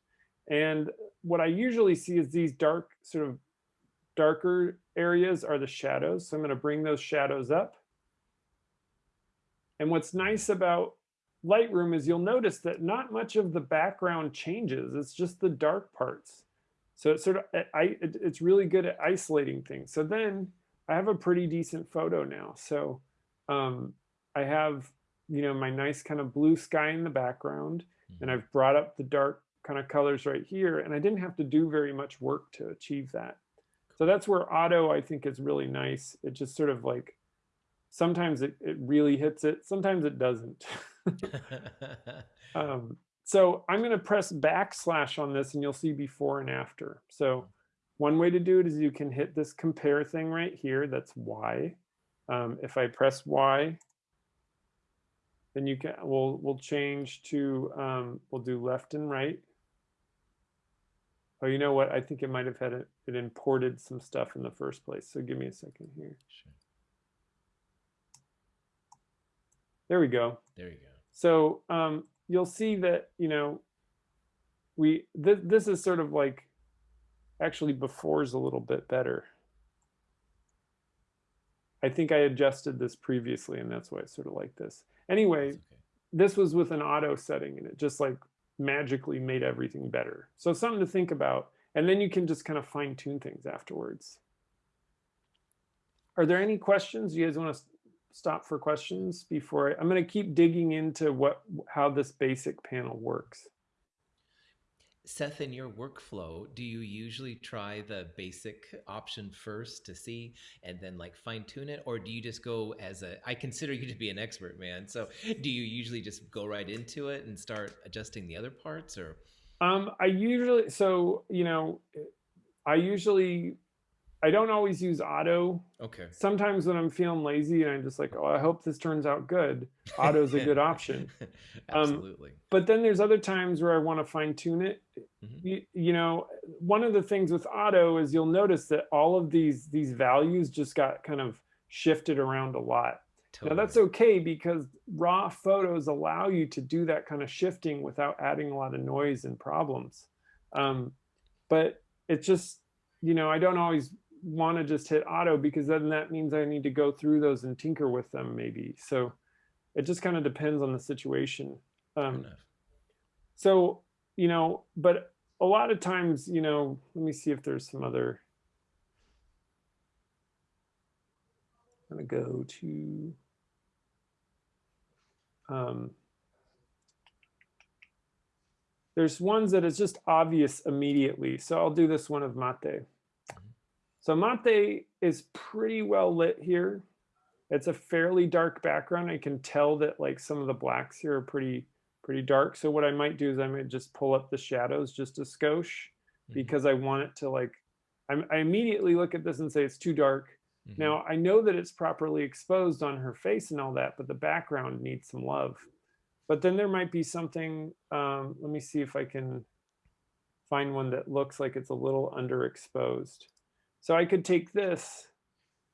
And what I usually see is these dark, sort of darker areas are the shadows. So I'm going to bring those shadows up. And what's nice about Lightroom is you'll notice that not much of the background changes. It's just the dark parts. So it's sort of, it's really good at isolating things. So then I have a pretty decent photo now. So um, I have, you know, my nice kind of blue sky in the background, and Mhm. I've brought up the dark kind of colors right here, and I didn't have to do very much work to achieve that. So that's where auto, I think, is really nice. It just sort of like, sometimes it, it really hits it, sometimes it doesn't. um, so I'm going to press backslash on this, and you'll see before and after. So one way to do it is you can hit this compare thing right here. That's Y. Um, if I press Y, then you can we'll we'll change to um, we'll do left and right. Oh, you know what? I think it might have had it, it imported some stuff in the first place. So give me a second here. Sure. There we go. There you go. So um, you'll see that you know we th this is sort of like actually before is a little bit better. I think I adjusted this previously, and that's why I sort of like this. Anyway, okay. this was with an auto setting, and it just like magically made everything better. So something to think about, and then you can just kind of fine tune things afterwards. Are there any questions? You guys want to stop for questions before I, I'm going to keep digging into what how this basic panel works. Seth, in your workflow, do you usually try the basic option first to see and then like fine tune it? Or do you just go as a, I consider you to be an expert, man. So do you usually just go right into it and start adjusting the other parts or? Um, I usually so you know, I usually I don't always use auto. Okay. Sometimes when I'm feeling lazy and I'm just like, oh, I hope this turns out good. Auto's a good option. Um, Absolutely. But then there's other times where I want to fine tune it. Mhm. You, you know, one of the things with auto is you'll notice that all of these these values just got kind of shifted around a lot. Totally. Now that's okay because raw photos allow you to do that kind of shifting without adding a lot of noise and problems. Um, but it's just, you know, I don't always want to just hit auto because then that means I need to go through those and tinker with them maybe. So it just kind of depends on the situation. Um, so, you know, but a lot of times, you know, let me see if there's some other. I'm going to go to. Um, there's ones that is just obvious immediately. So I'll do this one of mate. So Mate is pretty well lit here. It's a fairly dark background. I can tell that like some of the blacks here are pretty pretty dark. So what I might do is I might just pull up the shadows just a skosh Mhm. because I want it to like, I'm, I immediately look at this and say it's too dark. Mhm. Now I know that it's properly exposed on her face and all that, but the background needs some love. But then there might be something, um, let me see if I can find one that looks like it's a little underexposed. So I could take this.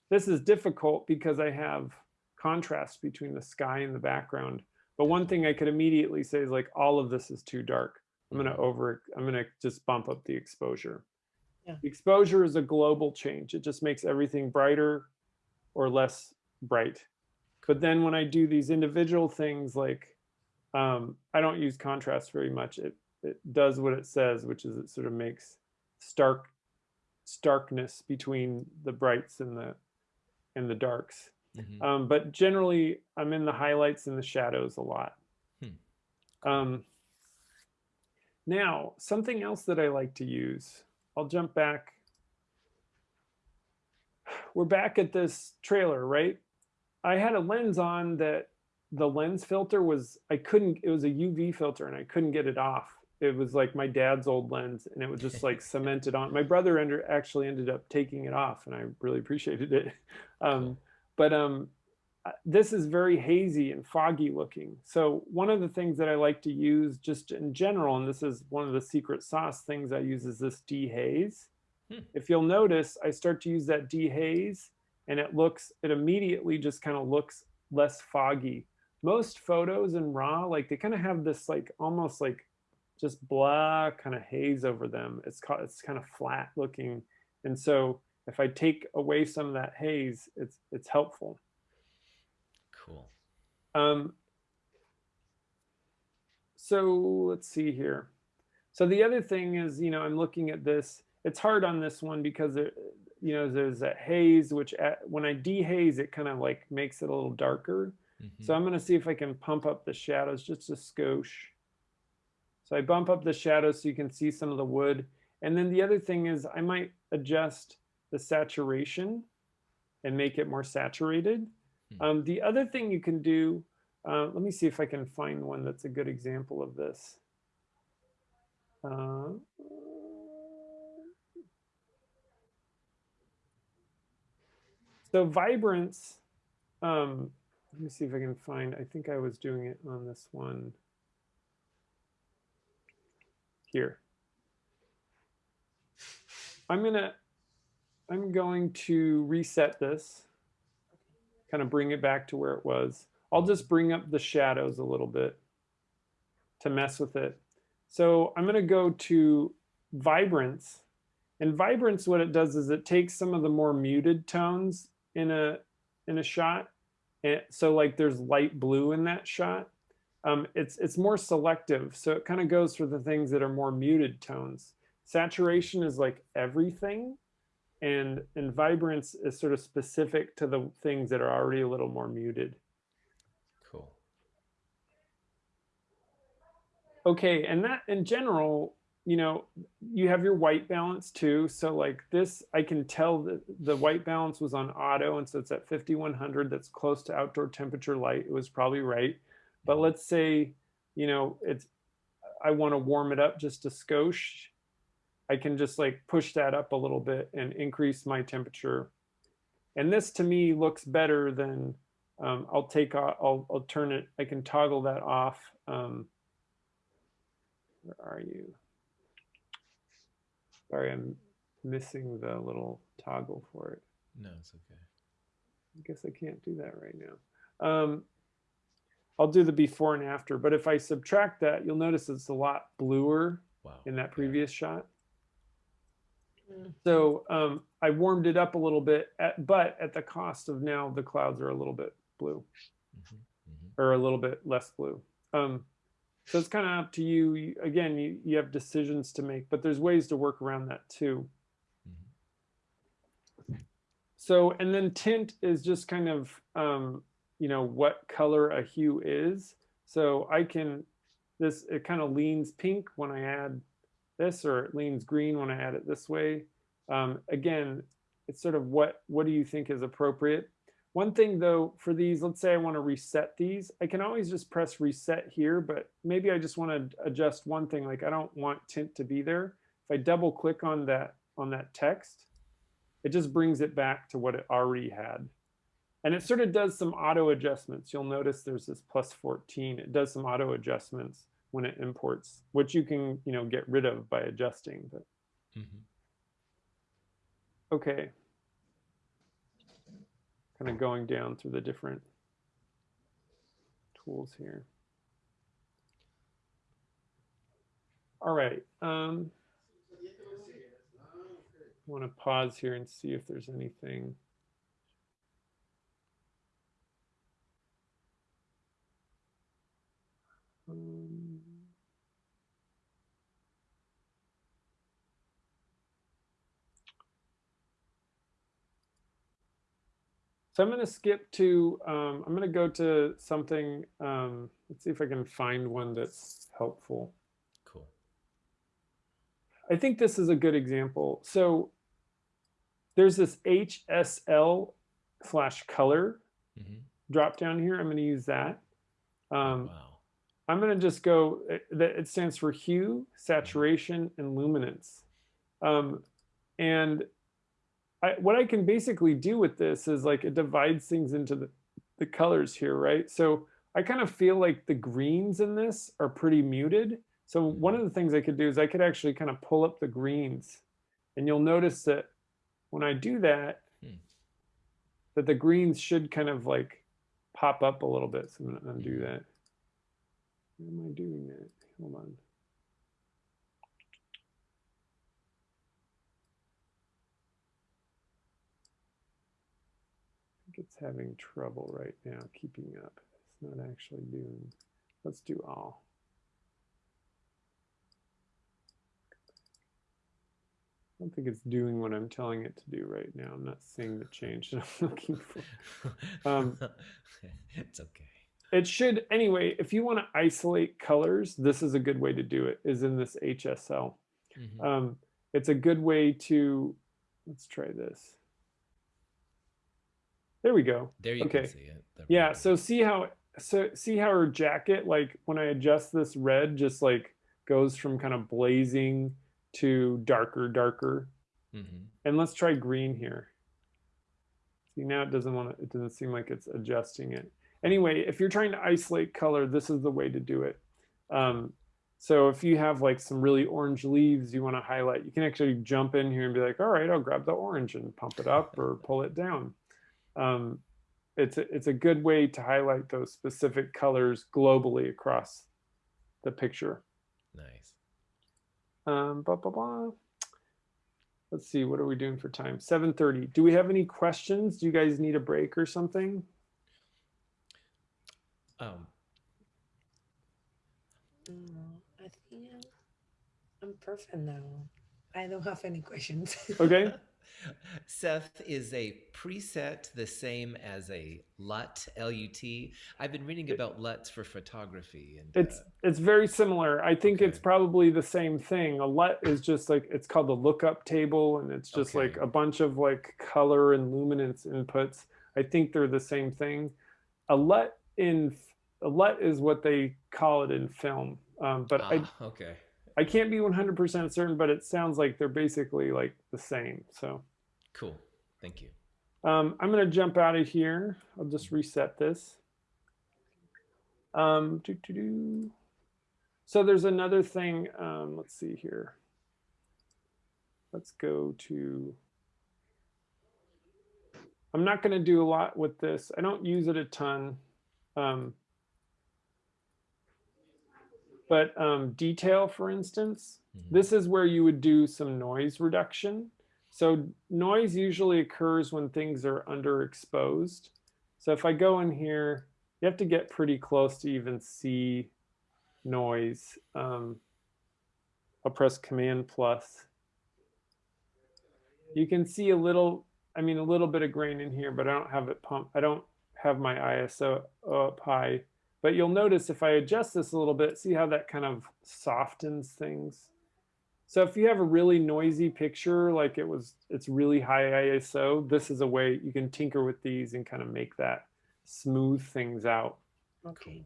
This is difficult because I have contrast between the sky and the background. But one thing I could immediately say is like, all of this is too dark. I'm gonna over, I'm gonna just bump up the exposure. Yeah. Exposure is a global change. It just makes everything brighter or less bright. But then when I do these individual things, like um, I don't use contrast very much. It it does what it says, which is it sort of makes stark starkness between the brights and the and the darks. Mhm. Um, but generally, I'm in the highlights and the shadows a lot. Hmm. Um, now, something else that I like to use, I'll jump back. We're back at this trailer, right? I had a lens on that the lens filter was, I couldn't, it was a UV filter and I couldn't get it off. It was like my dad's old lens and it was just like cemented on. My brother ended, actually ended up taking it off and I really appreciated it. Um, but um, this is very hazy and foggy looking. So one of the things that I like to use just in general, and this is one of the secret sauce things I use is this dehaze. Hmm. If you'll notice, I start to use that dehaze and it looks, it immediately just kind of looks less foggy. Most photos in RAW, like they kind of have this like almost like just blah kind of haze over them. It's it's kind of flat looking. And so if I take away some of that haze, it's it's helpful. Cool. Um, so let's see here. So the other thing is, you know, I'm looking at this. It's hard on this one because there, you know, there's that haze, which at, when I dehaze, it kind of like makes it a little darker. So Mhm. I'm going to see if I can pump up the shadows just a skosh. So I bump up the shadows so you can see some of the wood. And then the other thing is I might adjust the saturation and make it more saturated. Hmm. Um, the other thing you can do, uh, let me see if I can find one that's a good example of this. Uh, so vibrance, um, let me see if I can find, I think I was doing it on this one here. I'm gonna, I'm going to reset this, kind of bring it back to where it was. I'll just bring up the shadows a little bit to mess with it. So I'm gonna go to vibrance. And vibrance, what it does is it takes some of the more muted tones in a in a shot. And so like there's light blue in that shot. Um, it's it's more selective. So it kind of goes for the things that are more muted tones. Saturation is like everything. And and vibrance is sort of specific to the things that are already a little more muted. Cool. Okay, and that in general, you know, you have your white balance too. So like this, I can tell that the white balance was on auto, and so it's at 5100. That's close to outdoor temperature light. It was probably right. But let's say, you know, it's I want to warm it up just a skosh. I can just like push that up a little bit and increase my temperature. And this to me looks better than um, I'll take off, I'll, I'll turn it, I can toggle that off. Um, where are you? Sorry, I'm missing the little toggle for it. No, it's okay. I guess I can't do that right now. Um, I'll do the before and after, but if I subtract that, you'll notice it's a lot bluer Wow. in that Yeah. previous shot. Mm. So um, I warmed it up a little bit, at, but at the cost of now the clouds are a little bit blue Mhm. Mhm. or a little bit less blue. Um, so it's kind of up to you. you. Again, you, you have decisions to make, but there's ways to work around that too. Mhm. So, and then tint is just kind of, um, you know, what color a hue is. So I can, this, it kind of leans pink when I add this, or it leans green when I add it this way. Um, again, it's sort of what what do you think is appropriate. One thing though, for these, let's say I want to reset these, I can always just press reset here, but maybe I just want to adjust one thing, like I don't want tint to be there. If I double click on that on that text, it just brings it back to what it already had. And it sort of does some auto adjustments. You'll notice there's this plus 14. It does some auto adjustments when it imports, which you can, you know, get rid of by adjusting. But mm -hmm. okay, kind of going down through the different tools here. All right. Um, I want to pause here and see if there's anything. Um, so I'm going to skip to, um, I'm going to go to something, um, let's see if I can find one that's helpful. Cool. I think this is a good example. So there's this HSL slash color mm -hmm. drop down here. I'm going to use that. Um, wow. I'm going to just go, it, it, stands for hue, saturation, and luminance. Um, and I, what I can basically do with this is like it divides things into the, the colors here, right? So I kind of feel like the greens in this are pretty muted. So one of the things I could do is I could actually kind of pull up the greens. And you'll notice that when I do that, hmm. that the greens should kind of like pop up a little bit. So I'm going to undo hmm. that. Why am I doing that? Hold on. I think it's having trouble right now keeping up. It's not actually doing. Let's do all. I don't think it's doing what I'm telling it to do right now. I'm not seeing the change that I'm looking for. Um, it's okay it should anyway if you want to isolate colors this is a good way to do it is in this hsl mm -hmm. um, it's a good way to let's try this. There we go. There you okay. can see it. Yeah so see how so see how her jacket like when i adjust this red just like goes from kind of blazing to darker darker. Mm -hmm. and let's try green here. See now it doesn't want to it doesn't seem like it's adjusting it anyway, if you're trying to isolate color, this is the way to do it. Um, so if you have like some really orange leaves you want to highlight, you can actually jump in here and be like, all right, I'll grab the orange and pump it up or pull it down. Um, it's, a, it's a good way to highlight those specific colors globally across the picture. Nice. Um, blah, blah, blah. Let's see, what are we doing for time? 7.30. Do we have any questions? Do you guys need a break or something? Um, I think I'm, perfect now. I don't have any questions. Okay. Seth is a preset the same as a LUT, L-U-T. I've been reading about LUTs for photography. and It's uh, it's very similar. I think okay. it's probably the same thing. A LUT is just like, it's called the lookup table, and it's just okay. like a bunch of like color and luminance inputs. I think they're the same thing. A LUT in a LUT is what they call it in film. Um, but ah, I okay. I can't be 100% certain, but it sounds like they're basically like the same. So cool. Thank you. Um, I'm going to jump out of here. I'll just reset this. Um, doo -doo -doo. So there's another thing. Um, let's see here. Let's go to. I'm not going to do a lot with this. I don't use it a ton. Um, but um, detail, for instance, mm -hmm. this is where you would do some noise reduction. So noise usually occurs when things are underexposed. So if I go in here, you have to get pretty close to even see noise. Um, I'll press Command plus. You can see a little, I mean, a little bit of grain in here, but I don't have it pumped. I don't have my ISO up high. But you'll notice if I adjust this a little bit, see how that kind of softens things. So if you have a really noisy picture, like it was, it's really high ISO, this is a way you can tinker with these and kind of make that smooth things out. Okay.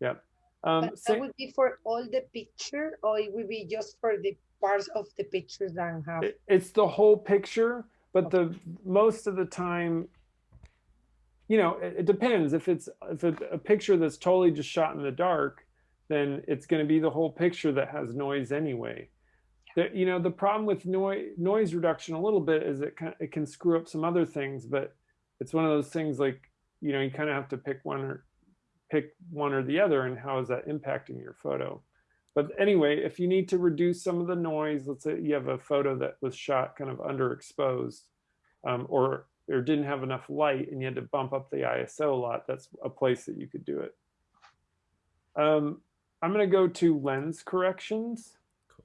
Yep. Um, But sa- that would be for all the picture, or it would be just for the parts of the pictures that have. it- it's the whole picture, but the most of the time, you know, it, it depends. If it's if it's a picture that's totally just shot in the dark, then it's going to be the whole picture that has noise anyway. The, you know, the problem with noise noise reduction a little bit is it can, it can screw up some other things, but it's one of those things like you know you kind of have to pick one or pick one or the other, and how is that impacting your photo? But anyway, if you need to reduce some of the noise, let's say you have a photo that was shot kind of underexposed um, or, or didn't have enough light and you had to bump up the ISO a lot, that's a place that you could do it. Um, I'm going to go to lens corrections. Cool.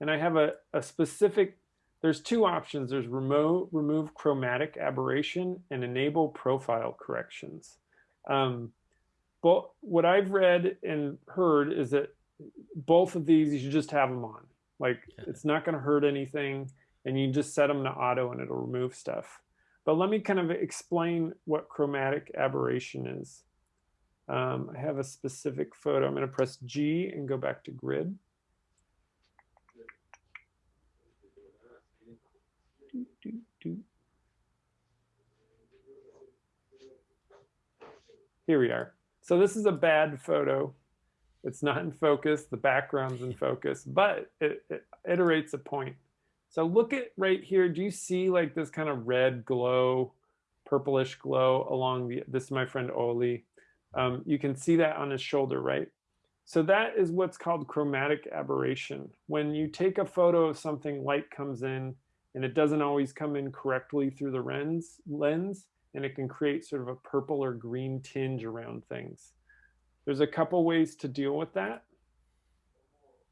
And I have a, a specific, there's two options. There's remove, remove chromatic aberration and enable profile corrections. Um, but what I've read and heard is that both of these you should just have them on. Like it's not going to hurt anything, and you just set them to auto and it'll remove stuff. But let me kind of explain what chromatic aberration is. Um, I have a specific photo. I'm going to press G and go back to grid. Here we are. So this is a bad photo. It's not in focus. The background's in focus, but it, it iterates a point. So look at right here. Do you see like this kind of red glow, purplish glow along the, this is my friend Oli. Um, you can see that on his shoulder, right? So that is what's called chromatic aberration. When you take a photo of something, light comes in and it doesn't always come in correctly through the lens, lens and it can create sort of a purple or green tinge around things. There's a couple ways to deal with that.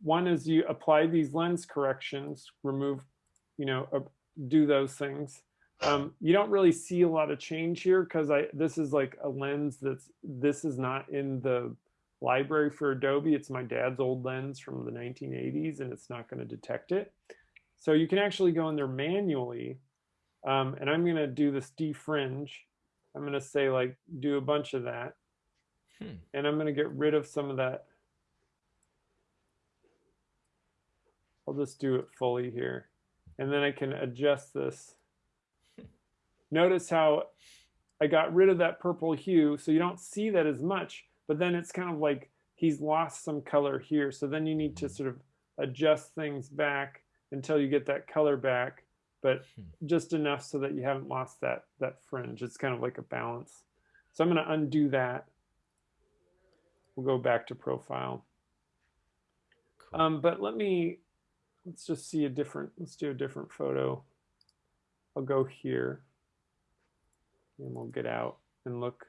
One is you apply these lens corrections, remove, you know, uh, do those things. Um, you don't really see a lot of change here because I this is like a lens that's this is not in the library for Adobe. It's my dad's old lens from the 1980s and it's not going to detect it. So you can actually go in there manually um, and I'm going to do this defringe. I'm going to say like do a bunch of that. Hmm. And I'm going to get rid of some of that. I'll just do it fully here. And then I can adjust this. Notice how I got rid of that purple hue. So you don't see that as much, but then it's kind of like he's lost some color here. So then you need to sort of adjust things back until you get that color back, but just enough so that you haven't lost that, that fringe. It's kind of like a balance. So I'm going to undo that. We'll go back to profile. Cool. Um, but let me, let's just see a different, let's do a different photo. I'll go here and we'll get out and look.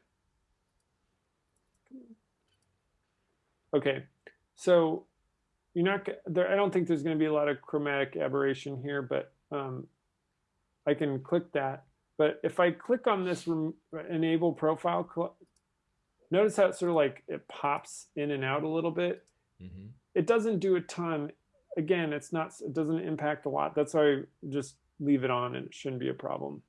Okay, so you're not there. I don't think there's going to be a lot of chromatic aberration here, but um, I can click that. But if I click on this enable profile, notice how it sort of like it pops in and out a little bit. Mhm. It doesn't do a ton. Again, it's not. It doesn't impact a lot. That's why I just leave it on, and it shouldn't be a problem.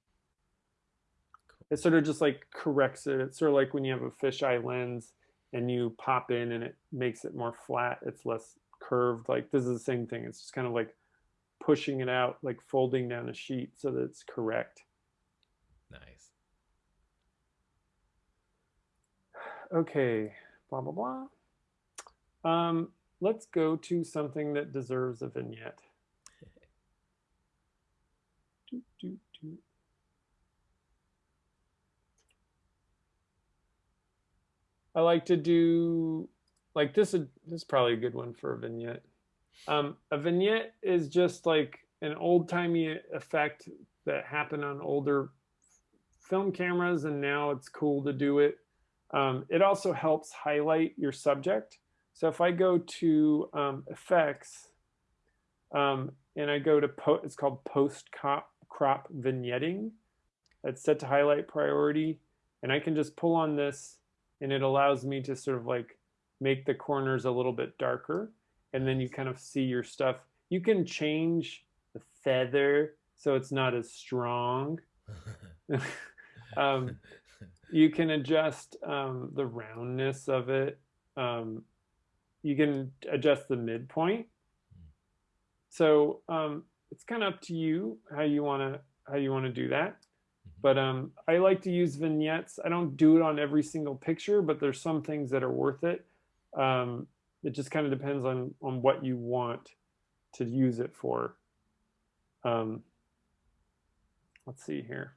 It sort of just like corrects it. It's sort of like when you have a fisheye lens and you pop in and it makes it more flat. It's less curved. Like this is the same thing. It's just kind of like pushing it out, like folding down a sheet so that it's correct. Nice. Okay, blah, blah, blah. Um, let's go to something that deserves a vignette. Doot, doot, doot. I like to do like this. Is, this is probably a good one for a vignette. Um, a vignette is just like an old timey effect that happened on older film cameras, and now it's cool to do it. Um, it also helps highlight your subject. So if I go to um, effects um, and I go to, po it's called post crop, crop vignetting. It's set to highlight priority. And I can just pull on this and it allows me to sort of like make the corners a little bit darker. And then you kind of see your stuff. you can change the feather so it's not as strong. um, you can adjust um, the roundness of it. Um, you can adjust the midpoint. So um, it's kind of up to you how you want to how you want to do that. But um, I like to use vignettes. I don't do it on every single picture, but there's some things that are worth it. Um, it just kind of depends on on what you want to use it for. Um, let's see here.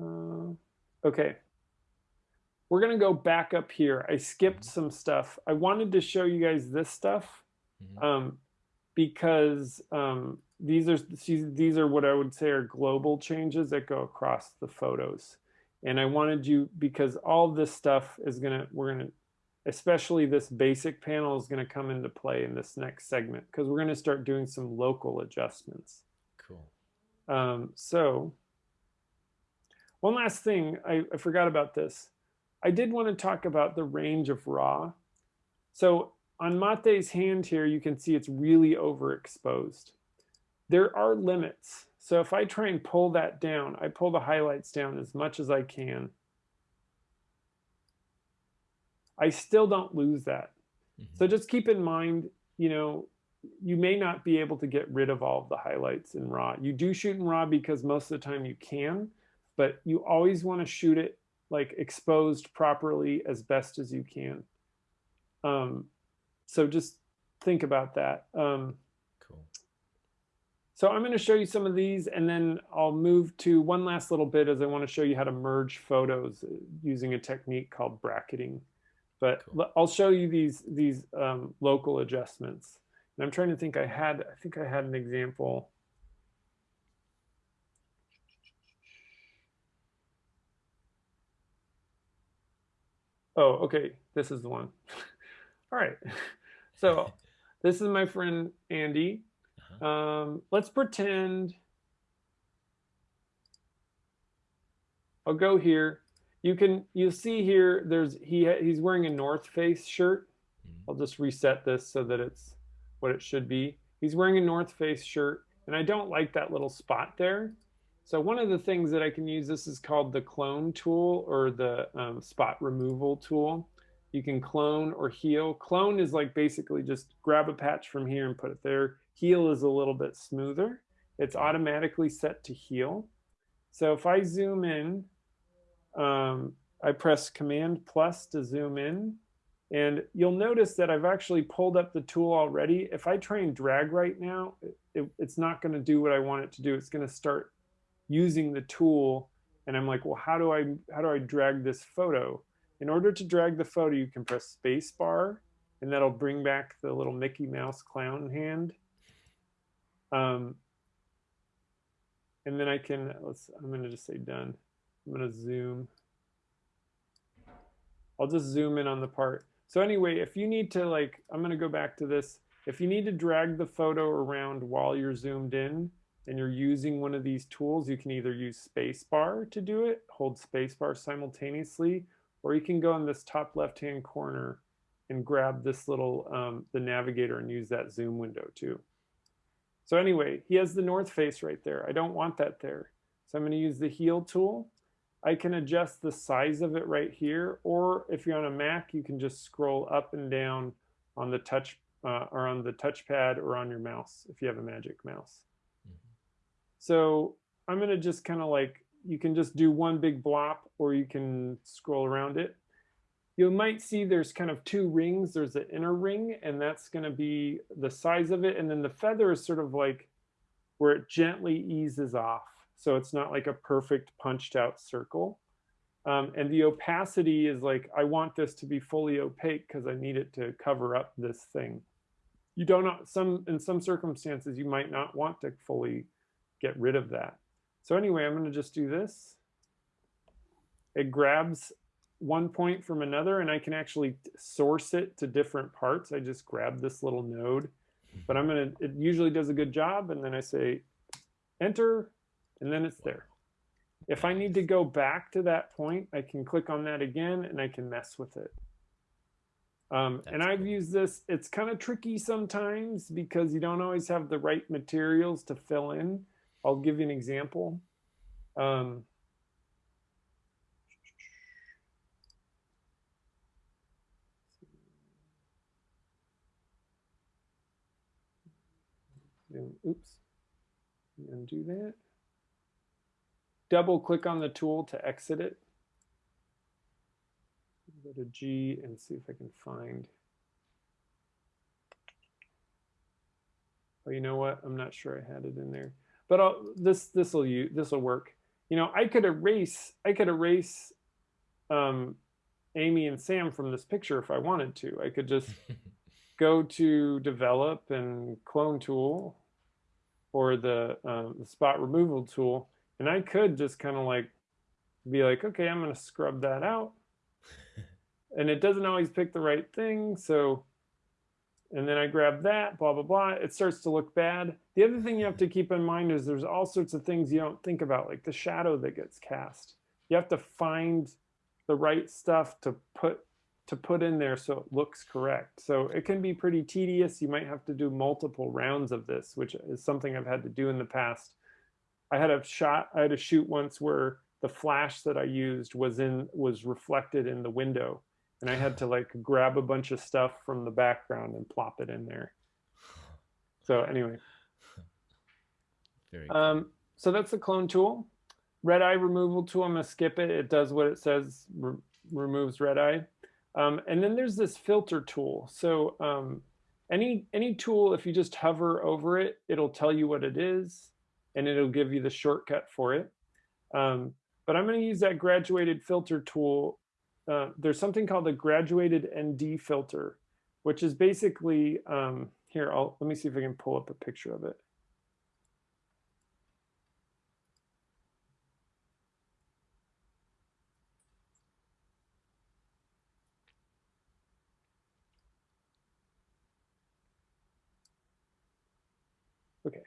Uh, okay. We're going to go back up here. I skipped mm-hmm. some stuff. I wanted to show you guys this stuff mm-hmm. um, because um, these are these are what I would say are global changes that go across the photos. And I wanted you because all this stuff is gonna we're gonna especially this basic panel is gonna come into play in this next segment because we're gonna start doing some local adjustments. Cool. Um, so one last thing I, I forgot about this. I did want to talk about the range of raw. So on Mate's hand here, you can see it's really overexposed there are limits. So if I try and pull that down, I pull the highlights down as much as I can. I still don't lose that. Mm -hmm. So just keep in mind, you know, you may not be able to get rid of all of the highlights in RAW. You do shoot in RAW because most of the time you can, but you always want to shoot it like exposed properly as best as you can. Um, so just think about that. Um, so I'm going to show you some of these and then I'll move to one last little bit as I want to show you how to merge photos uh, using a technique called bracketing. But cool. I'll show you these these um, local adjustments. And I'm trying to think I had, I think I had an example. Oh, okay, this is the one. All right, so this is my friend Andy um, let's pretend. I'll go here. You can you see here. There's he he's wearing a North Face shirt. Mm-hmm. I'll just reset this so that it's what it should be. He's wearing a North Face shirt, and I don't like that little spot there. So one of the things that I can use, this is called the clone tool or the um, spot removal tool. You can clone or heal. Clone is like basically just grab a patch from here and put it there. Heal is a little bit smoother. It's automatically set to heal. So if I zoom in, um, I press Command plus to zoom in, and you'll notice that I've actually pulled up the tool already. If I try and drag right now, it, it's not going to do what I want it to do. It's going to start using the tool, and I'm like, well, how do I how do I drag this photo? In order to drag the photo, you can press space bar, and that'll bring back the little Mickey Mouse clown hand. Um, and then I can, let's, I'm going to just say done. I'm going to zoom. I'll just zoom in on the part. So anyway, if you need to like, I'm going to go back to this. If you need to drag the photo around while you're zoomed in and you're using one of these tools, you can either use spacebar to do it, hold spacebar simultaneously, or you can go in this top left-hand corner and grab this little, um, the navigator and use that zoom window too. So anyway, he has the north face right there. I don't want that there. So I'm going to use the heal tool. I can adjust the size of it right here, or if you're on a Mac, you can just scroll up and down on the touch uh, or on the touchpad or on your mouse if you have a magic mouse. So I'm going to just kind of like, you can just do one big blop or you can scroll around it you might see there's kind of two rings. There's an inner ring, and that's going to be the size of it. And then the feather is sort of like where it gently eases off. So it's not like a perfect punched out circle. Um, and the opacity is like, I want this to be fully opaque because I need it to cover up this thing. You don't know, some, in some circumstances, you might not want to fully get rid of that. So anyway, I'm going to just do this. It grabs one point from another and I can actually source it to different parts. I just grab this little node, but I'm gonna, it usually does a good job. And then I say enter and then it's there. If I need to go back to that point, I can click on that again and I can mess with it. Um, and I've used this. It's kind of tricky sometimes because you don't always have the right materials to fill in. I'll give you an example. Um, oops, undo that. Double click on the tool to exit it. Go to G and see if I can find. Oh, you know what? I'm not sure I had it in there, but I'll, this this will you this will work. You know, I could erase I could erase um, Amy and Sam from this picture if I wanted to. I could just go to develop and clone tool or the, um, the spot removal tool and I could just kind of like be like, okay, I'm going to scrub that out. and it doesn't always pick the right thing. So, and then I grab that, blah, blah, blah. It starts to look bad. The other thing you have to keep in mind is there's all sorts of things you don't think about, like the shadow that gets cast. You have to find the right stuff to put to put in there so it looks correct. So it can be pretty tedious. You might have to do multiple rounds of this, which is something I've had to do in the past I had a shot, I had a shoot once where the flash that I used was in was reflected in the window. And I had to like grab a bunch of stuff from the background and plop it in there. So anyway. Cool. Um, so that's the clone tool. Red eye removal tool, I'm gonna skip it. It does what it says, re removes red eye. Um, and then there's this filter tool. So um, any, any tool, if you just hover over it, it'll tell you what it is and it'll give you the shortcut for it. Um, but I'm going to use that graduated filter tool. Uh, there's something called a graduated ND filter, which is basically, um, here, I'll, let me see if I can pull up a picture of it. Okay.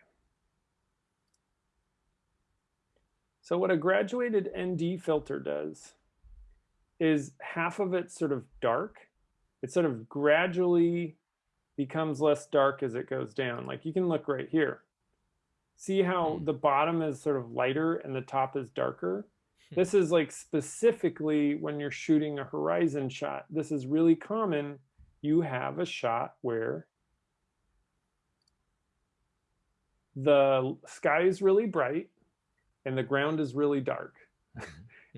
So what a graduated ND filter does is half of it sort of dark. It sort of gradually becomes less dark as it goes down. Like you can look right here. See how Hmm. the bottom is sort of lighter and the top is darker? Hmm. This is like specifically when you're shooting a horizon shot. This is really common. You have a shot where the sky is really bright and the ground is really dark.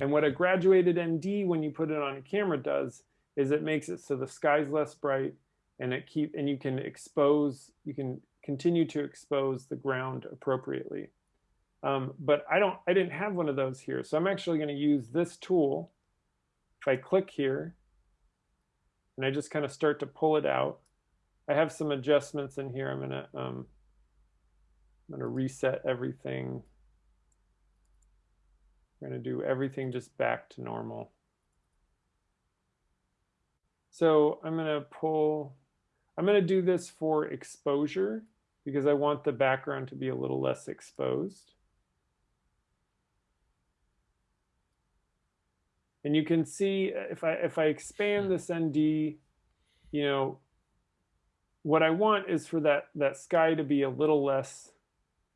and what a graduated ND when you put it on a camera does is it makes it so the sky's less bright and it keep and you can expose you can continue to expose the ground appropriately. Um, but I don't I didn't have one of those here. So I'm actually going to use this tool. If I click here and I just kind of start to pull it out, I have some adjustments in here. I'm to um, I'm going to reset everything. We're going to do everything just back to normal. So I'm going to pull, I'm going to do this for exposure because I want the background to be a little less exposed. And you can see if I if I expand this ND, you know, what I want is for that that sky to be a little less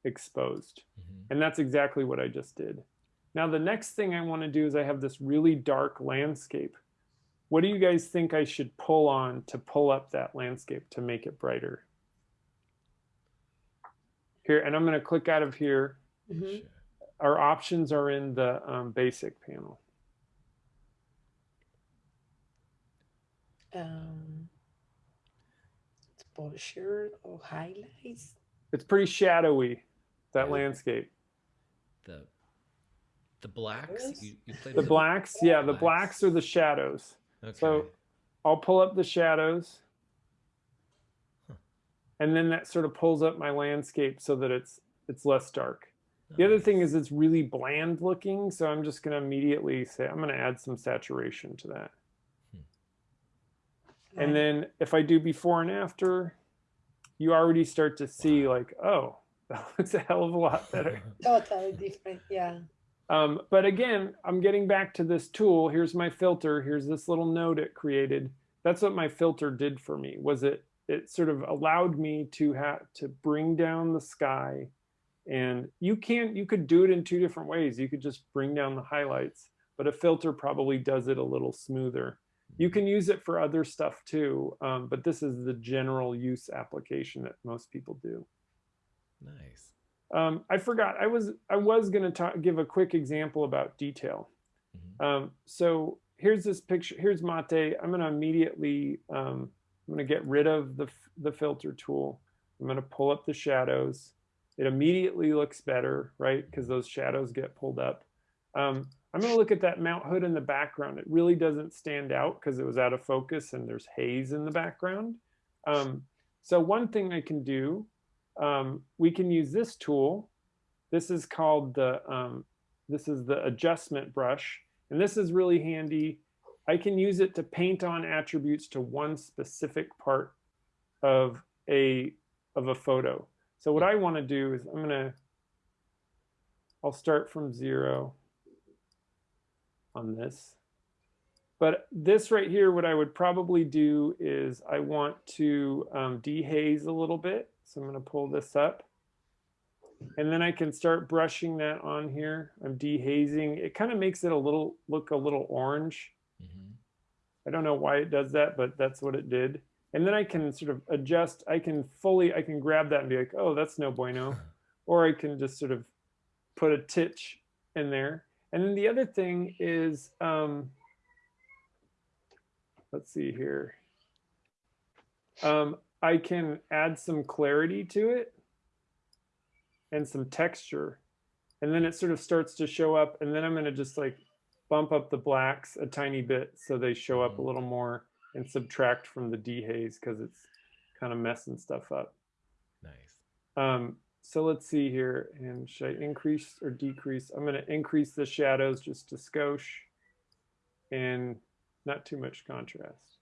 exposed. Mhm. And that's exactly what I just did. Now the next thing I want to do is I have this really dark landscape. What do you guys think I should pull on to pull up that landscape to make it brighter? Here, and I'm going to click out of here. Mhm. Our options are in the um, basic panel. Um, exposure or highlights. It's pretty shadowy, that Yeah. landscape. The the blacks. You, you played The with blacks, yeah, the Blacks. blacks are the shadows. Okay. So I'll pull up the shadows. Huh. And then that sort of pulls up my landscape so that it's it's less dark. The other thing is it's really bland looking, so I'm just going to immediately say I'm going to add some saturation to that. Hmm. And then if I do before and after, you already start to see like, oh, that looks a hell of a lot better. Oh, totally different. Yeah. Um, but again, I'm getting back to this tool. Here's my filter. Here's this little node it created. that's what my filter did for me was it it sort of allowed me to have to bring down the sky and you can't. you could do it in two different ways you could just bring down the highlights but a filter probably does it a little smoother you can use it for other stuff too um, but this is the general use application that most people do Nice. Um, i forgot i was i was going to give a quick example about detail. Mhm. um, so here's this picture here's mate. I'm going to immediately um, i'm going to get rid of the, the filter tool. I'm going to pull up the shadows. It immediately looks better right? Because those shadows get pulled up. Um, i'm going to look at that mount hood in the background. It really doesn't stand out because it was out of focus and there's haze in the background. Um, so one thing i can do um, we can use this tool. This is called the um, this is the adjustment brush and this is really handy. I can use it to paint on attributes to one specific part of a of a photo. So what i want to do is i'm to i'll start from zero on this. But this right here what i would probably do is i want to um, dehaze a little bit so i'm going to pull this up and then I can start brushing that on here. I'm dehazing. It kind of makes it a little look a little orange. Mhm. I don't know why it does that, but that's what it did. And then I can sort of adjust. I can fully, I can grab that and be like, oh, that's no bueno. Or I can just sort of put a titch in there. And then the other thing is, um, let's see here. Um, I can add some clarity to it and some texture. And then it sort of starts to show up. And then I'm going to just like bump up the blacks a tiny bit so they show up a Mhm. little more and subtract from the dehaze because it's kind of messing stuff up. Nice. Um, so let's see here. And should I increase or decrease? I'm going to increase the shadows just to skosh and not too much contrast.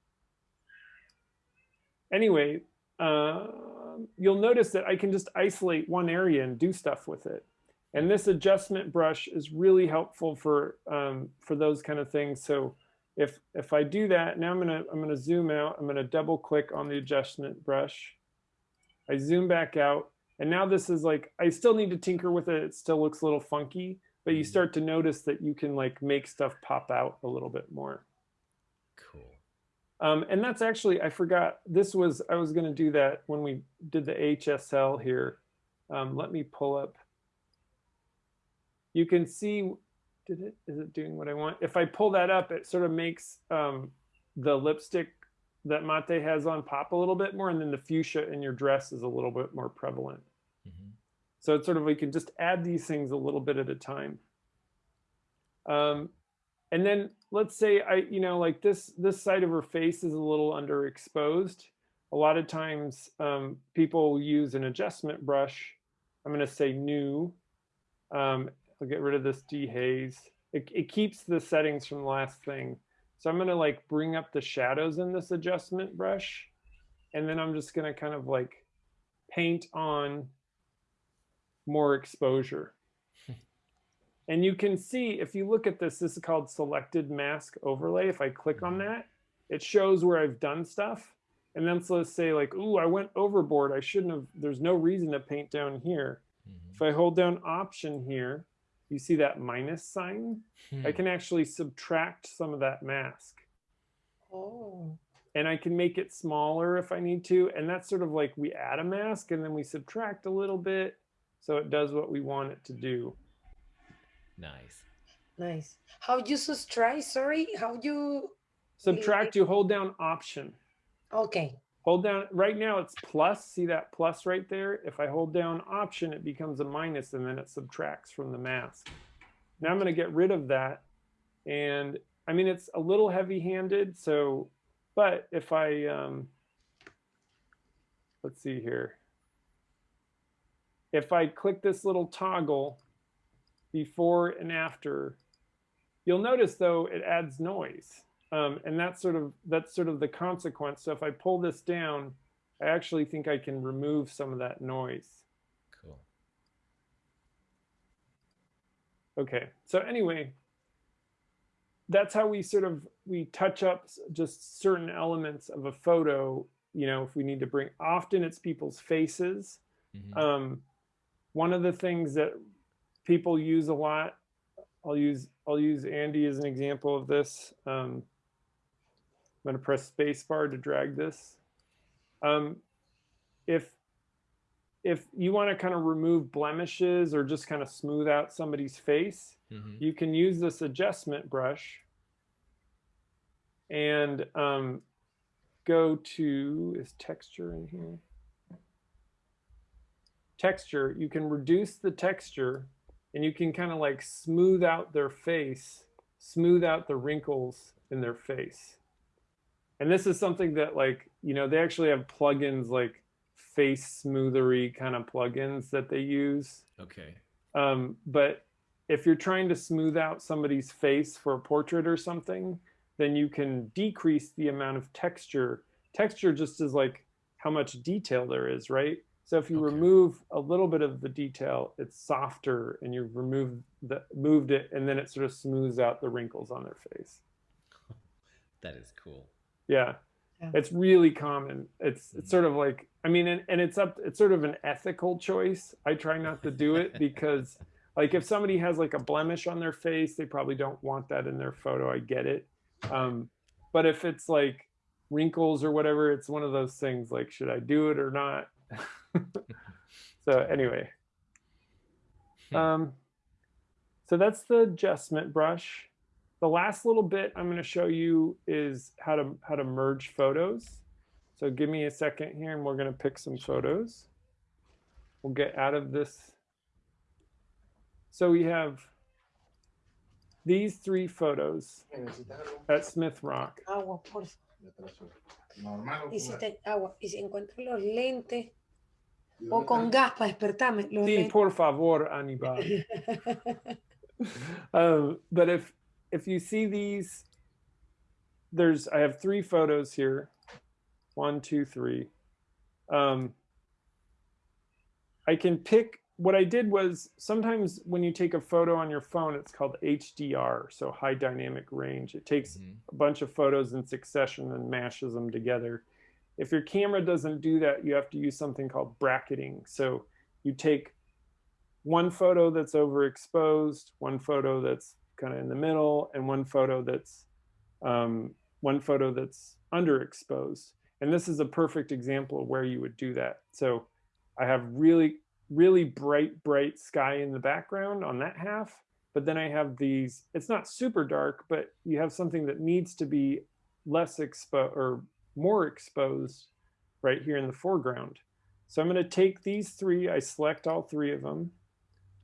Anyway, um, you'll notice that I can just isolate one area and do stuff with it. And this adjustment brush is really helpful for um, for those kind of things. So if if I do that, now I'm gonna I'm gonna zoom out. I'm gonna double click on the adjustment brush. I zoom back out, and now this is like I still need to tinker with it. It still looks a little funky, but you Mhm. start to notice that you can like make stuff pop out a little bit more. Cool. Um, and that's actually, I forgot, this was, I was going to do that when we did the HSL here. Um, let me pull up. You can see, did it, is it doing what I want? If I pull that up, it sort of makes um, the lipstick that Mate has on pop a little bit more. And then the fuchsia in your dress is a little bit more prevalent. Mhm. So it's sort of, we can just add these things a little bit at a time. Um, and then let's say I, you know, like this, this side of her face is a little underexposed. A lot of times um, people use an adjustment brush. I'm going to say new. Um, I'll get rid of this dehaze. It, it keeps the settings from the last thing. So I'm going to like bring up the shadows in this adjustment brush. And then I'm just going to kind of like paint on more exposure. And you can see, if you look at this, this is called selected mask overlay. If I click on that, it shows where I've done stuff. And then so let's say like, ooh, I went overboard. I shouldn't have, there's no reason to paint down here. Mhm. If I hold down option here, you see that minus sign? I Hmm. can actually subtract some of that mask. Oh. And I can make it smaller if I need to. And that's sort of like we add a mask and then we subtract a little bit. So it does what we want it to do. Nice. Nice. How you subtract? Sorry, how you? Subtract, you hold down option. Okay. Hold down, right now it's plus, see that plus right there? If I hold down option, it becomes a minus and then it subtracts from the mask. Now I'm gonna get rid of that. And I mean, it's a little heavy handed, so, but if I, um, let's see here. If I click this little toggle before and after, you'll notice though, it adds noise. Um, and that's sort of that's sort of the consequence. So if I pull this down, I actually think I can remove some of that noise. Cool. Okay. So anyway, that's how we sort of we touch up just certain elements of a photo you know if we need to bring often it's people's faces mm-hmm. um, one of the things that people use a lot i'll use i'll use andy as an example of this um, i'm going to press spacebar to drag this um, if if you want to kind of remove blemishes or just kind of smooth out somebody's face mm-hmm. you can use this adjustment brush and um, go to, is texture in here? Texture, you can reduce the texture and you can kind of like smooth out their face, smooth out the wrinkles in their face. And this is something that like, you know, they actually have plugins like face smoothery kind of plugins that they use. Okay. Um, but if you're trying to smooth out somebody's face for a portrait or something, then you can decrease the amount of texture. Texture just is like how much detail there is, right? So if you okay. remove a little bit of the detail, it's softer and you remove the moved it and then it sort of smooths out the wrinkles on their face. That is cool. Yeah. yeah. It's really common. It's it's sort of like I mean and, and it's up it's sort of an ethical choice. I try not to do it because like if somebody has like a blemish on their face, they probably don't want that in their photo. I get it. Um, but if it's like wrinkles or whatever, it's one of those things like, should I do it or not? so anyway, hmm. um, so that's the adjustment brush. The last little bit I'm going to show you is how to how to merge photos. So give me a second here and we're going to pick some photos. We'll get out of this. So we have these three photos at Smith Rock. Agua, por Y si te, agua. Y si encuentro los lentes o con gas para despertarme. Los sí, por favor, Aníbal. um, but if if you see these, there's I have three photos here. One, two, three. Um, I can pick what I did was sometimes when you take a photo on your phone, it's called HDR, so high dynamic range. It takes mm-hmm. a bunch of photos in succession and mashes them together. If your camera doesn't do that, you have to use something called bracketing. So you take one photo that's overexposed, one photo that's kind of in the middle, and one photo that's um, one photo that's underexposed. And this is a perfect example of where you would do that. So I have really really bright, bright sky in the background on that half. But then I have these, it's not super dark, but you have something that needs to be less exposed or more exposed right here in the foreground. So I'm going to take these three, I select all three of them.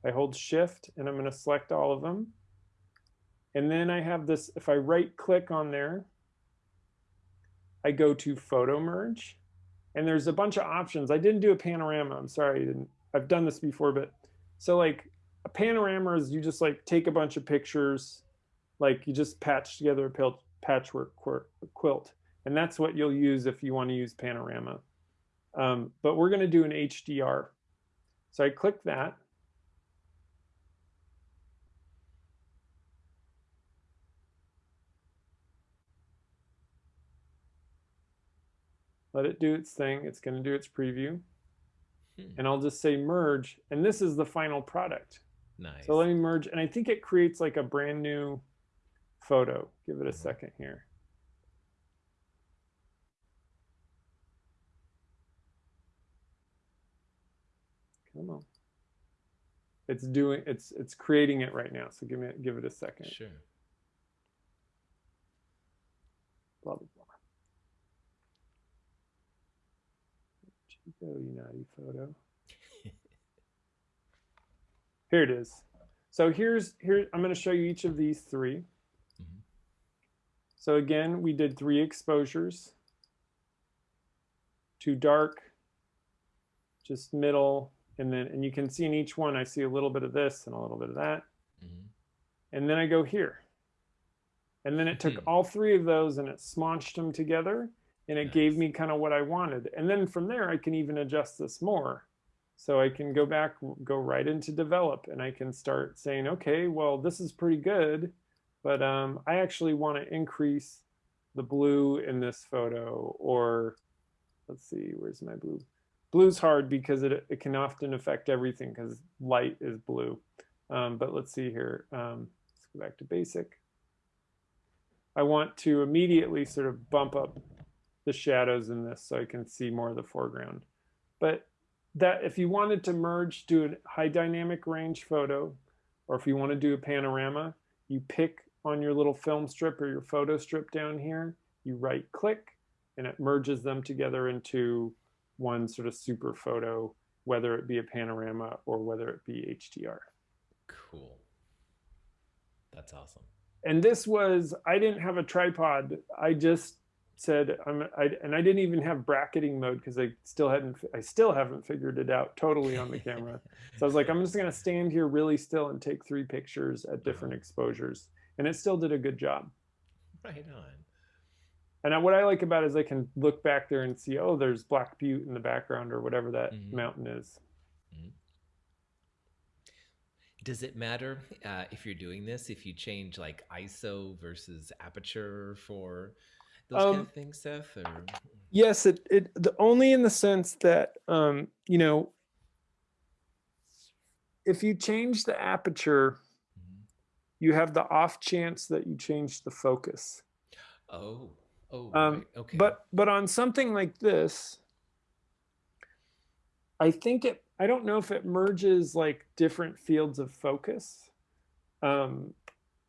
I hold shift and I'm going to select all of them. And then I have this, if I right click on there, I go to photo merge and there's a bunch of options. I didn't do a panorama. I'm sorry, I didn't I've done this before, but so like a panorama is you just like take a bunch of pictures, like you just patch together a patchwork quilt. And that's what you'll use if you want to use panorama. Um, but we're going to do an HDR. So I click that. Let it do its thing. It's going to do its preview. Hmm. And I'll just say merge, and this is the final product. Nice. So let me merge, and I think it creates like a brand new photo. Give it a mm-hmm. second here. Come on. It's doing it's it's creating it right now. So give me give it a second. Sure. Blah blah blah. Chico, you naughty photo. Here it is. So here's here I'm going to show you each of these 3 mm -hmm. So again, we did three exposures. Too dark, just middle, and then and you can see in each one I see a little bit of this and a little bit of that. Mm -hmm. And then I go here. And then it took mm -hmm. all three of those and it smonched them together and it nice. gave me kind of what I wanted. And then from there, I can even adjust this more. So I can go back, go right into develop, and I can start saying, okay, well, this is pretty good. but um, I actually want to increase the blue in this photo or let's see, where's my blue? Blue's hard because it, it can often affect everything because light is blue. Um, but let's see here. Um, let's go back to basic. I want to immediately sort of bump up the shadows in this so I can see more of the foreground. But that if you wanted to merge, do a high dynamic range photo, or if you want to do a panorama, you pick on your little film strip or your photo strip down here, you right click and it merges them together into one sort of super photo, whether it be a panorama or whether it be HDR. Cool. That's awesome. And this was, I didn't have a tripod. I just said, I'm, I, and I didn't even have bracketing mode because I still hadn't, I still haven't figured it out totally on the camera. so I was like, I'm just going to stand here really still and take three pictures at different uh -huh. exposures. And it still did a good job. Right on. And what I like about it is I can look back there and see, oh, there's Black Butte in the background or whatever that mm -hmm. mountain is. Mm -hmm. Does it matter uh, if you're doing this, if you change like ISO versus aperture for those um, kind of things, Seth? Or? Yes, it, it the only in the sense that, um, you know, if you change the aperture, mm -hmm. you have the off chance that you change the focus. Oh. Oh, um, right. okay. But but on something like this, I think it. I don't know if it merges like different fields of focus. Um,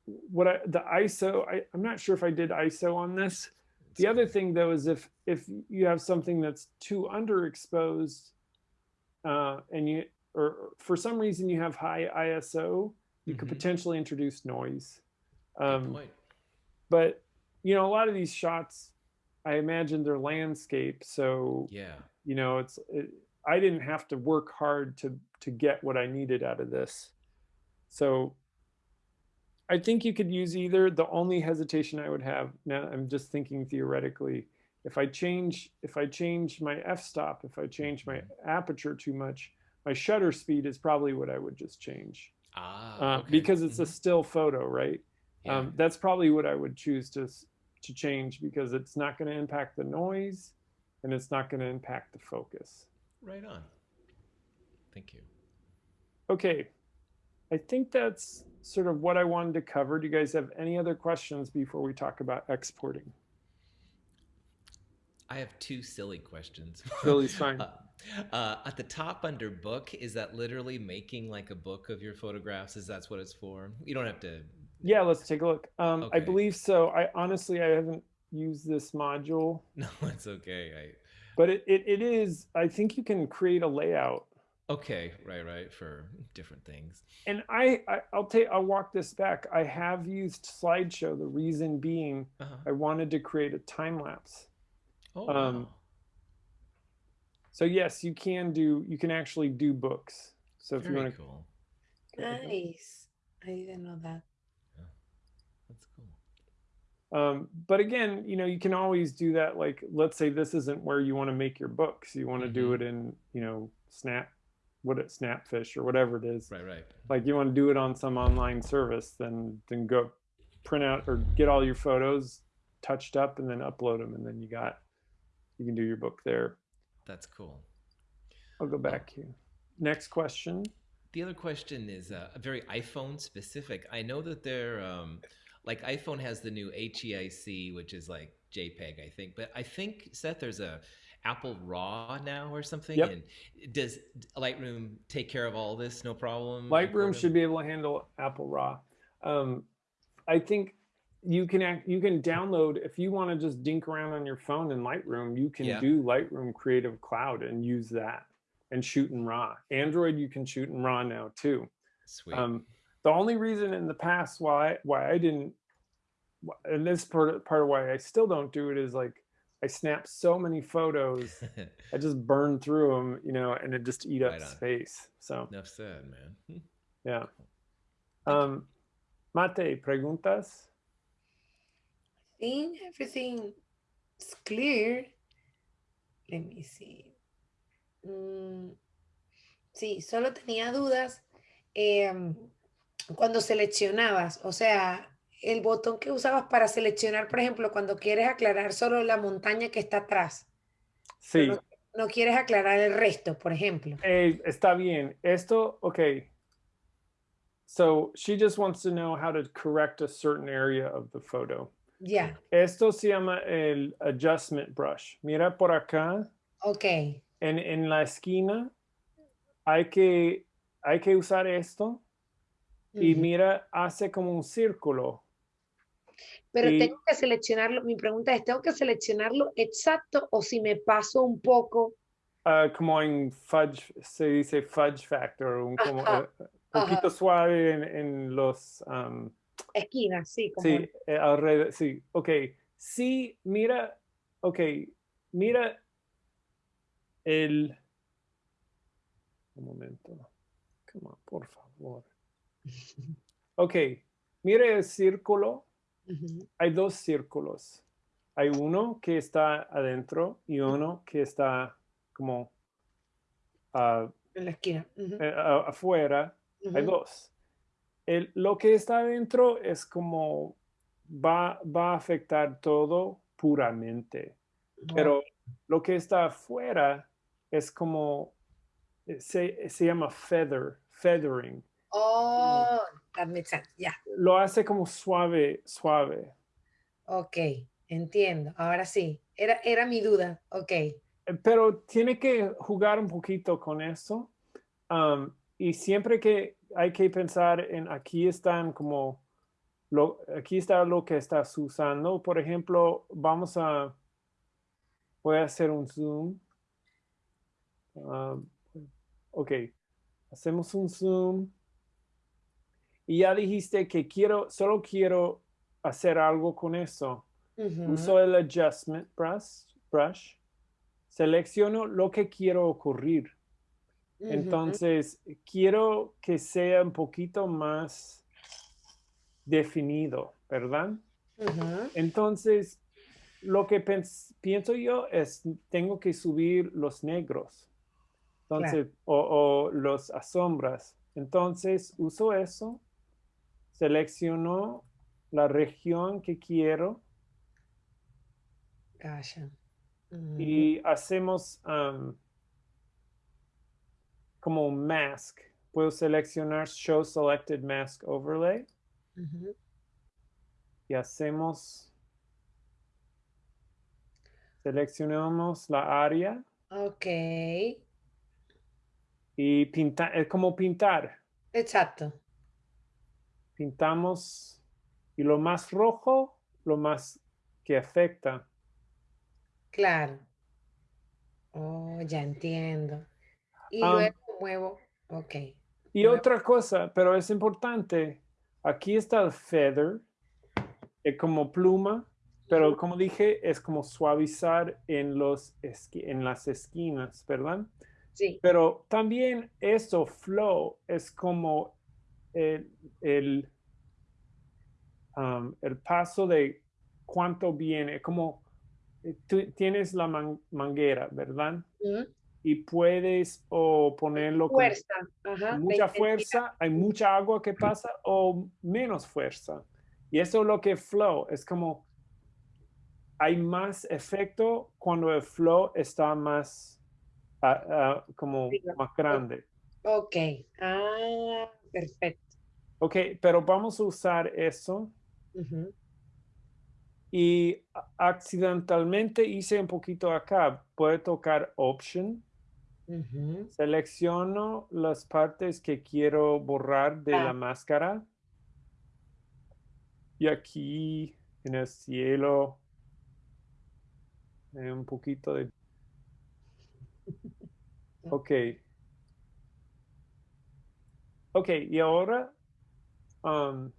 what I, the ISO, I, I'm not sure if I did ISO on this. The other thing though is if if you have something that's too underexposed, uh, and you or for some reason you have high ISO, you mm -hmm. could mm-hmm. potentially introduce noise. Um, but you know, a lot of these shots, I imagine they're landscape. So, yeah, you know, it's, it, I didn't have to work hard to, to get what I needed out of this. So I think you could use either. The only hesitation I would have now, I'm just thinking theoretically, if I change, if I change my f-stop, if I change my mm-hmm. aperture too much, my shutter speed is probably what I would just change. Ah, uh, because it's mm -hmm. a still photo, right? Yeah. Um, that's probably what I would choose to to change because it's not going to impact the noise and it's not going to impact the focus. Right on. Thank you. Okay. I think that's sort of what I wanted to cover. Do you guys have any other questions before we talk about exporting? I have two silly questions. Silly's fine. uh, uh, at the top under book, is that literally making like a book of your photographs? Is that what it's for? You don't have to yeah, let's take a look. Um, okay. I believe so. I honestly, I haven't used this module. No, it's okay. I... But it, it, it is, I think you can create a layout. Okay, right, right, for different things. And I, I will take, I'll walk this back. I have used slideshow. The reason being, uh -huh. I wanted to create a time lapse. Oh, um, wow. So yes, you can do, you can actually do books. So if Very you want to. Cool. Nice. I didn't know that. Um, but again, you know, you can always do that. Like, let's say this isn't where you want to make your books. You want to mm -hmm. do mm-hmm. it in, you know, Snap, what it Snapfish or whatever it is. Right, right. Like you want to do it on some online service, then then go print out or get all your photos touched up and then upload them, and then you got you can do your book there. That's cool. I'll go back oh. here. Next question. The other question is uh, very iPhone specific. I know that they're. Um, like iPhone has the new HEIC, which is like JPEG, I think. But I think Seth, there's a Apple RAW now or something. Yep. And does Lightroom take care of all this? No problem. Lightroom should be able to handle Apple RAW. Um, I think you can act, you can download if you want to just dink around on your phone in Lightroom. You can yeah. do Lightroom Creative Cloud and use that and shoot in RAW. Android you can shoot in RAW now too. Sweet. Um, the only reason in the past why why I didn't and this part part of why I still don't do it is like I snap so many photos, I just burn through them, you know, and it just eat up right space. So enough said, man. Yeah. Um, Mate, preguntas? I think everything is clear. Let me see. Mm, sí, solo tenía dudas. Eh, cuando seleccionabas, o sea, el botón que usabas para seleccionar, por ejemplo, cuando quieres aclarar solo la montaña que está atrás. Sí, No, no quieres aclarar el resto, por ejemplo. eh, está bien. Esto, okay. So she just wants to know how to correct a certain area of the photo. Ya, Esto se llama el adjustment brush. Mira por acá, ok. en, en la esquina, hay que, hay que usar esto y mira, hace como un círculo. Pero y- tengo que seleccionarlo. Mi pregunta es, ¿tengo que seleccionarlo exacto o si me paso un poco? ah, como en fudge, se dice fudge factor, un como, eh, poquito suave en, en los, um, Esquina, sí, como sí, eh, alrededor, sí, ok. Sí, mira, ok, mira el, un momento, come on, por favor. Ok, mira el círculo, hay dos círculos. Hay uno que está adentro y uno que está como ah, en la esquina. eh, afuera. Hay dos. El- lo que está adentro es como va, va a afectar todo puramente, pero lo que está afuera es como eh, se, se llama feather, feathering. Oh, that makes sense. Ya, Lo hace como suave, suave. ok, entiendo. Ahora sí, era, era mi duda. Ok, Eh, pero tiene que jugar un poquito con eso. um, y siempre que hay que pensar en aquí están como, lo, aquí está lo que estás usando. Por ejemplo, vamos a, voy a hacer un zoom. Um, ok, hacemos un zoom. Y ya dijiste que quiero, solo quiero hacer algo con eso. Uso el adjustment brush, brush. Selecciono lo que quiero ocurrir. Entonces, quiero que sea un poquito más definido, ¿verdad? Entonces, lo que pienso yo es, tengo que subir los negros. Entonces, o, o los asombras. Entonces, uso eso. Selecciono la región que quiero Gotcha. Ujú, y hacemos um, como un mask. Puedo seleccionar Show Selected Mask Overlay y hacemos, seleccionamos la área Ok, y pinta, es como pintar. exacto. Pintamos y lo más rojo, lo más que afecta. Claro. Oh, ya entiendo. Y luego muevo. Ok. Y otra cosa, pero es importante, aquí está el feather, es como pluma, pero como dije, es como suavizar en, los en las esquinas, ¿verdad? Sí. Pero también eso, flow, es como el, el, um, el paso de cuánto viene, como eh, tú tienes la man- manguera, ¿verdad? Y puedes o ponerlo con. Ajá. mucha fuerza, hay mucha agua que pasa o menos fuerza. Y eso es lo que flow, es como hay más efecto cuando el flow está más ah, ah, como más grande. Ok. Ah, perfecto. Ok, pero vamos a usar eso Y accidentalmente hice un poquito acá. Puedo tocar Option, Ujú. selecciono las partes que quiero borrar de Ah. la máscara. Y aquí en el cielo, eh, un poquito de... Ok. Ok, y ahora um,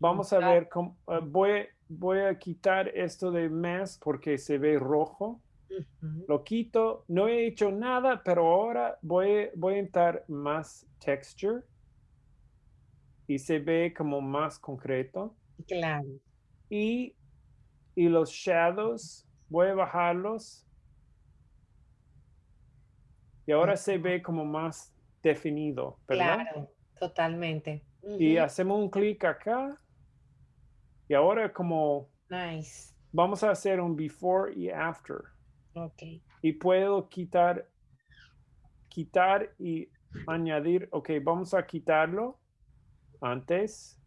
vamos a Ah. ver cómo... eh, voy, voy a quitar esto de mask porque se ve rojo. Lo quito, no he hecho nada, pero ahora voy, voy a entrar más texture y se ve como más concreto. Claro. Y, y los shadows, voy a bajarlos. Y ahora se ve como más definido, ¿verdad? Claro. Totalmente. Y hacemos un clic acá Y ahora como Nice. vamos a hacer un before y after. Okay. Y puedo quitar, quitar y añadir. Ok, vamos a quitarlo antes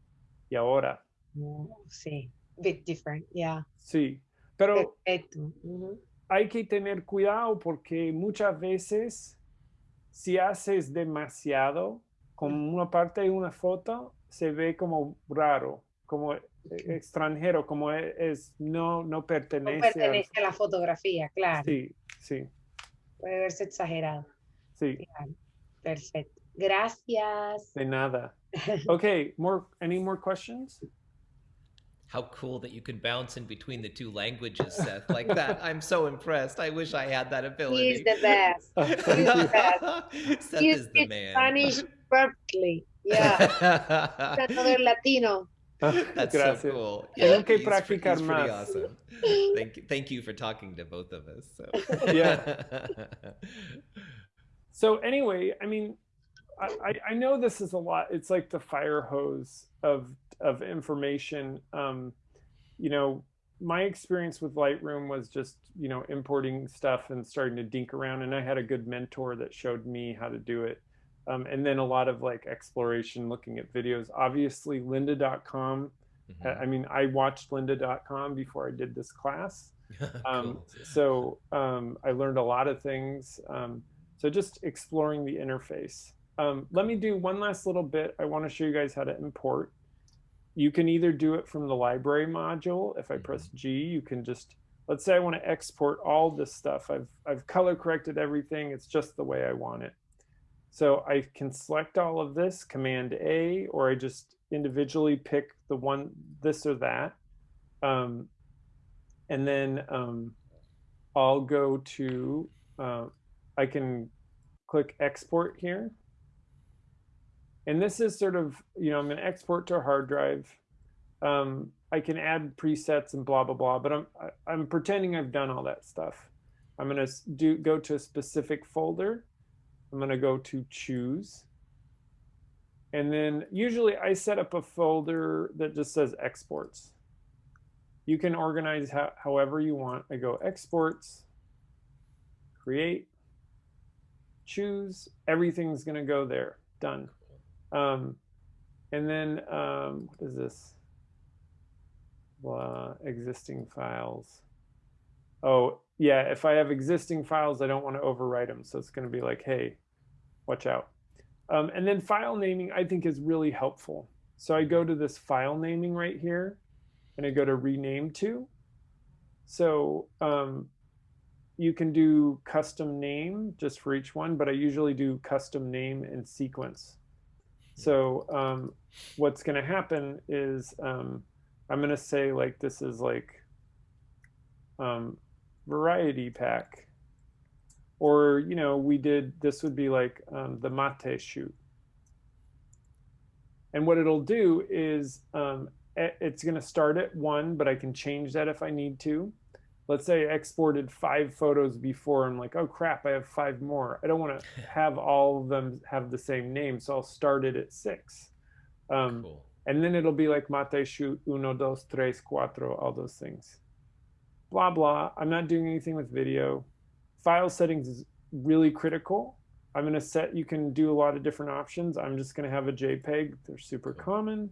y ahora. Mm, Sí. Bit different. Yeah. Sí, pero Perfecto. Ujú. hay que tener cuidado porque muchas veces si haces demasiado con una parte de una foto se ve como raro, como extranjero, como es no no No pertenece. al- pertenece a la fotografía, claro. Sí, sí, Puede verse exagerado. sí, Claro. Perfecto. Gracias. de nada. Okay, more any more questions? How cool that you can bounce in between the two languages, Seth, like that. I'm so impressed. I wish I had that He's ability. the best. Uh, He's the best. Seth He is the man. Spanish perfectly. Yeah. He's Another Latino. That's Gracias. so cool. Tengo que he's pre- practicar he's pretty más. awesome. Thank you, thank you for talking to both of us. So. Yeah. So anyway, I mean, I, I- I know this is a lot. It's like the fire hose of of information. Um, you know, my experience with Lightroom was just you know importing stuff and starting to dink around, and I had a good mentor that showed me how to do it. Um, and then a lot of like exploration, looking at videos. Obviously, Lynda.com. Mhm. I mean, I watched Lynda.com before I did this class um, Cool. so um, I learned a lot of things. Um, so just exploring the interface. Um, let me do one last little bit. I want to show you guys how to import. You can either do it from the library module. If I press G, you can just let's say I want to export all this stuff. I've I've color corrected everything. It's just the way I want it. So I can select all of this, Command A, or I just individually pick the one this or that. Um, and then um, I'll go to, uh, I can click export here. And this is sort of, you know, I'm going to export to a hard drive. Um, I can add presets and blah, blah, blah, but I'm, I'm pretending I've done all that stuff. I'm going to do, go to a specific folder. I'm going to go to choose. And then usually I set up a folder that just says exports you can organize how, however you want. I go exports, create, choose, everything's going to go there. Done. Um, and then, um, what is this? Blah, existing files. Oh, yeah, if I have existing files, I don't want to overwrite them. So it's going to be like, hey, watch out. Um, and then file naming, I think, is really helpful. So I go to this file naming right here and I go to rename to. So um, you can do custom name just for each one, but I usually do custom name and sequence. So um, what's going to happen is um, I'm going to say like this is like um, variety pack, or you know we did this would be like um, the mate shoot. And what it'll do is um, it's going to start at one, but I can change that if I need to. Let's say I exported five photos before. I'm like, oh crap, I have five more. I don't want to have all of them have the same name, so I'll start it at six. Um, cool. and then it'll be like mate shoot uno, dos, tres, cuatro, all those things. Blah blah. I'm not doing anything with video. File settings is really critical. I'm gonna set. You can do a lot of different options. I'm just gonna have a JPEG. They're super common.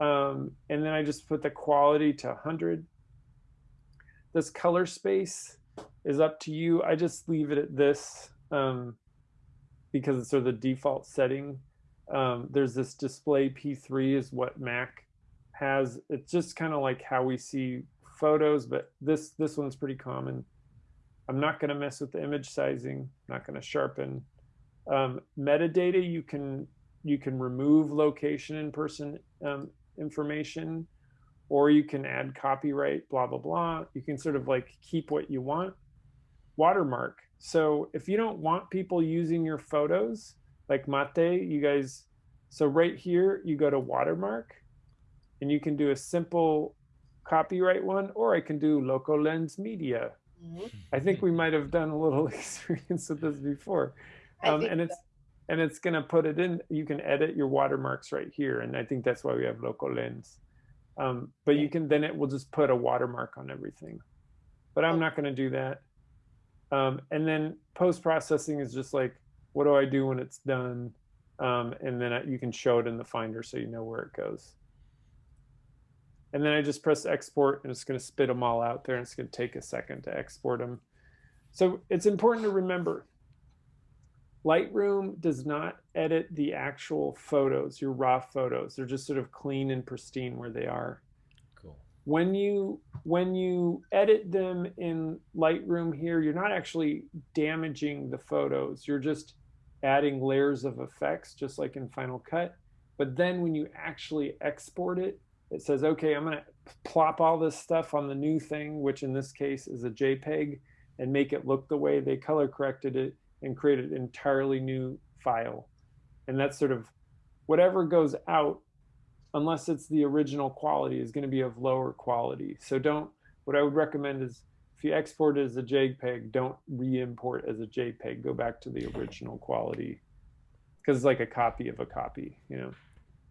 Um, and then I just put the quality to 100. This color space is up to you. I just leave it at this um, because it's sort of the default setting. Um, there's this display P3 is what Mac has. It's just kind of like how we see photos, but this this one's pretty common. I'm not going to mess with the image sizing. I'm not going to sharpen. Um, metadata you can you can remove location and person um, information, or you can add copyright. Blah blah blah. You can sort of like keep what you want. Watermark. So if you don't want people using your photos, like Mate, you guys. So right here, you go to watermark, and you can do a simple copyright one, or I can do Local Lens Media. I think we might have done a little experience with this before. Um, and it's and it's gonna put it in. You can edit your watermarks right here, and I think that's why we have local lens. Um, but you can then it will just put a watermark on everything. But I'm not going to do that. Um, and then post processing is just like, what do I do when it's done? Um, and then I, you can show it in the Finder so you know where it goes. And then I just press export and it's going to spit them all out there. And it's going to take a second to export them. So it's important to remember Lightroom does not edit the actual photos, your raw photos. They're just sort of clean and pristine where they are. Cool. When you when you edit them in Lightroom here, you're not actually damaging the photos. You're just adding layers of effects just like in Final Cut. But then when you actually export it, it says, okay, I'm going to plop all this stuff on the new thing, which in this case is a JPEG, and make it look the way they color corrected it and create an entirely new file. And that's sort of whatever goes out, unless it's the original quality, is going to be of lower quality. So don't, what I would recommend is if you export it as a JPEG, don't re-import as a JPEG. Go back to the original quality because it's like a copy of a copy, you know.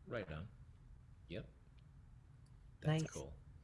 Right on. That's Nice. cool.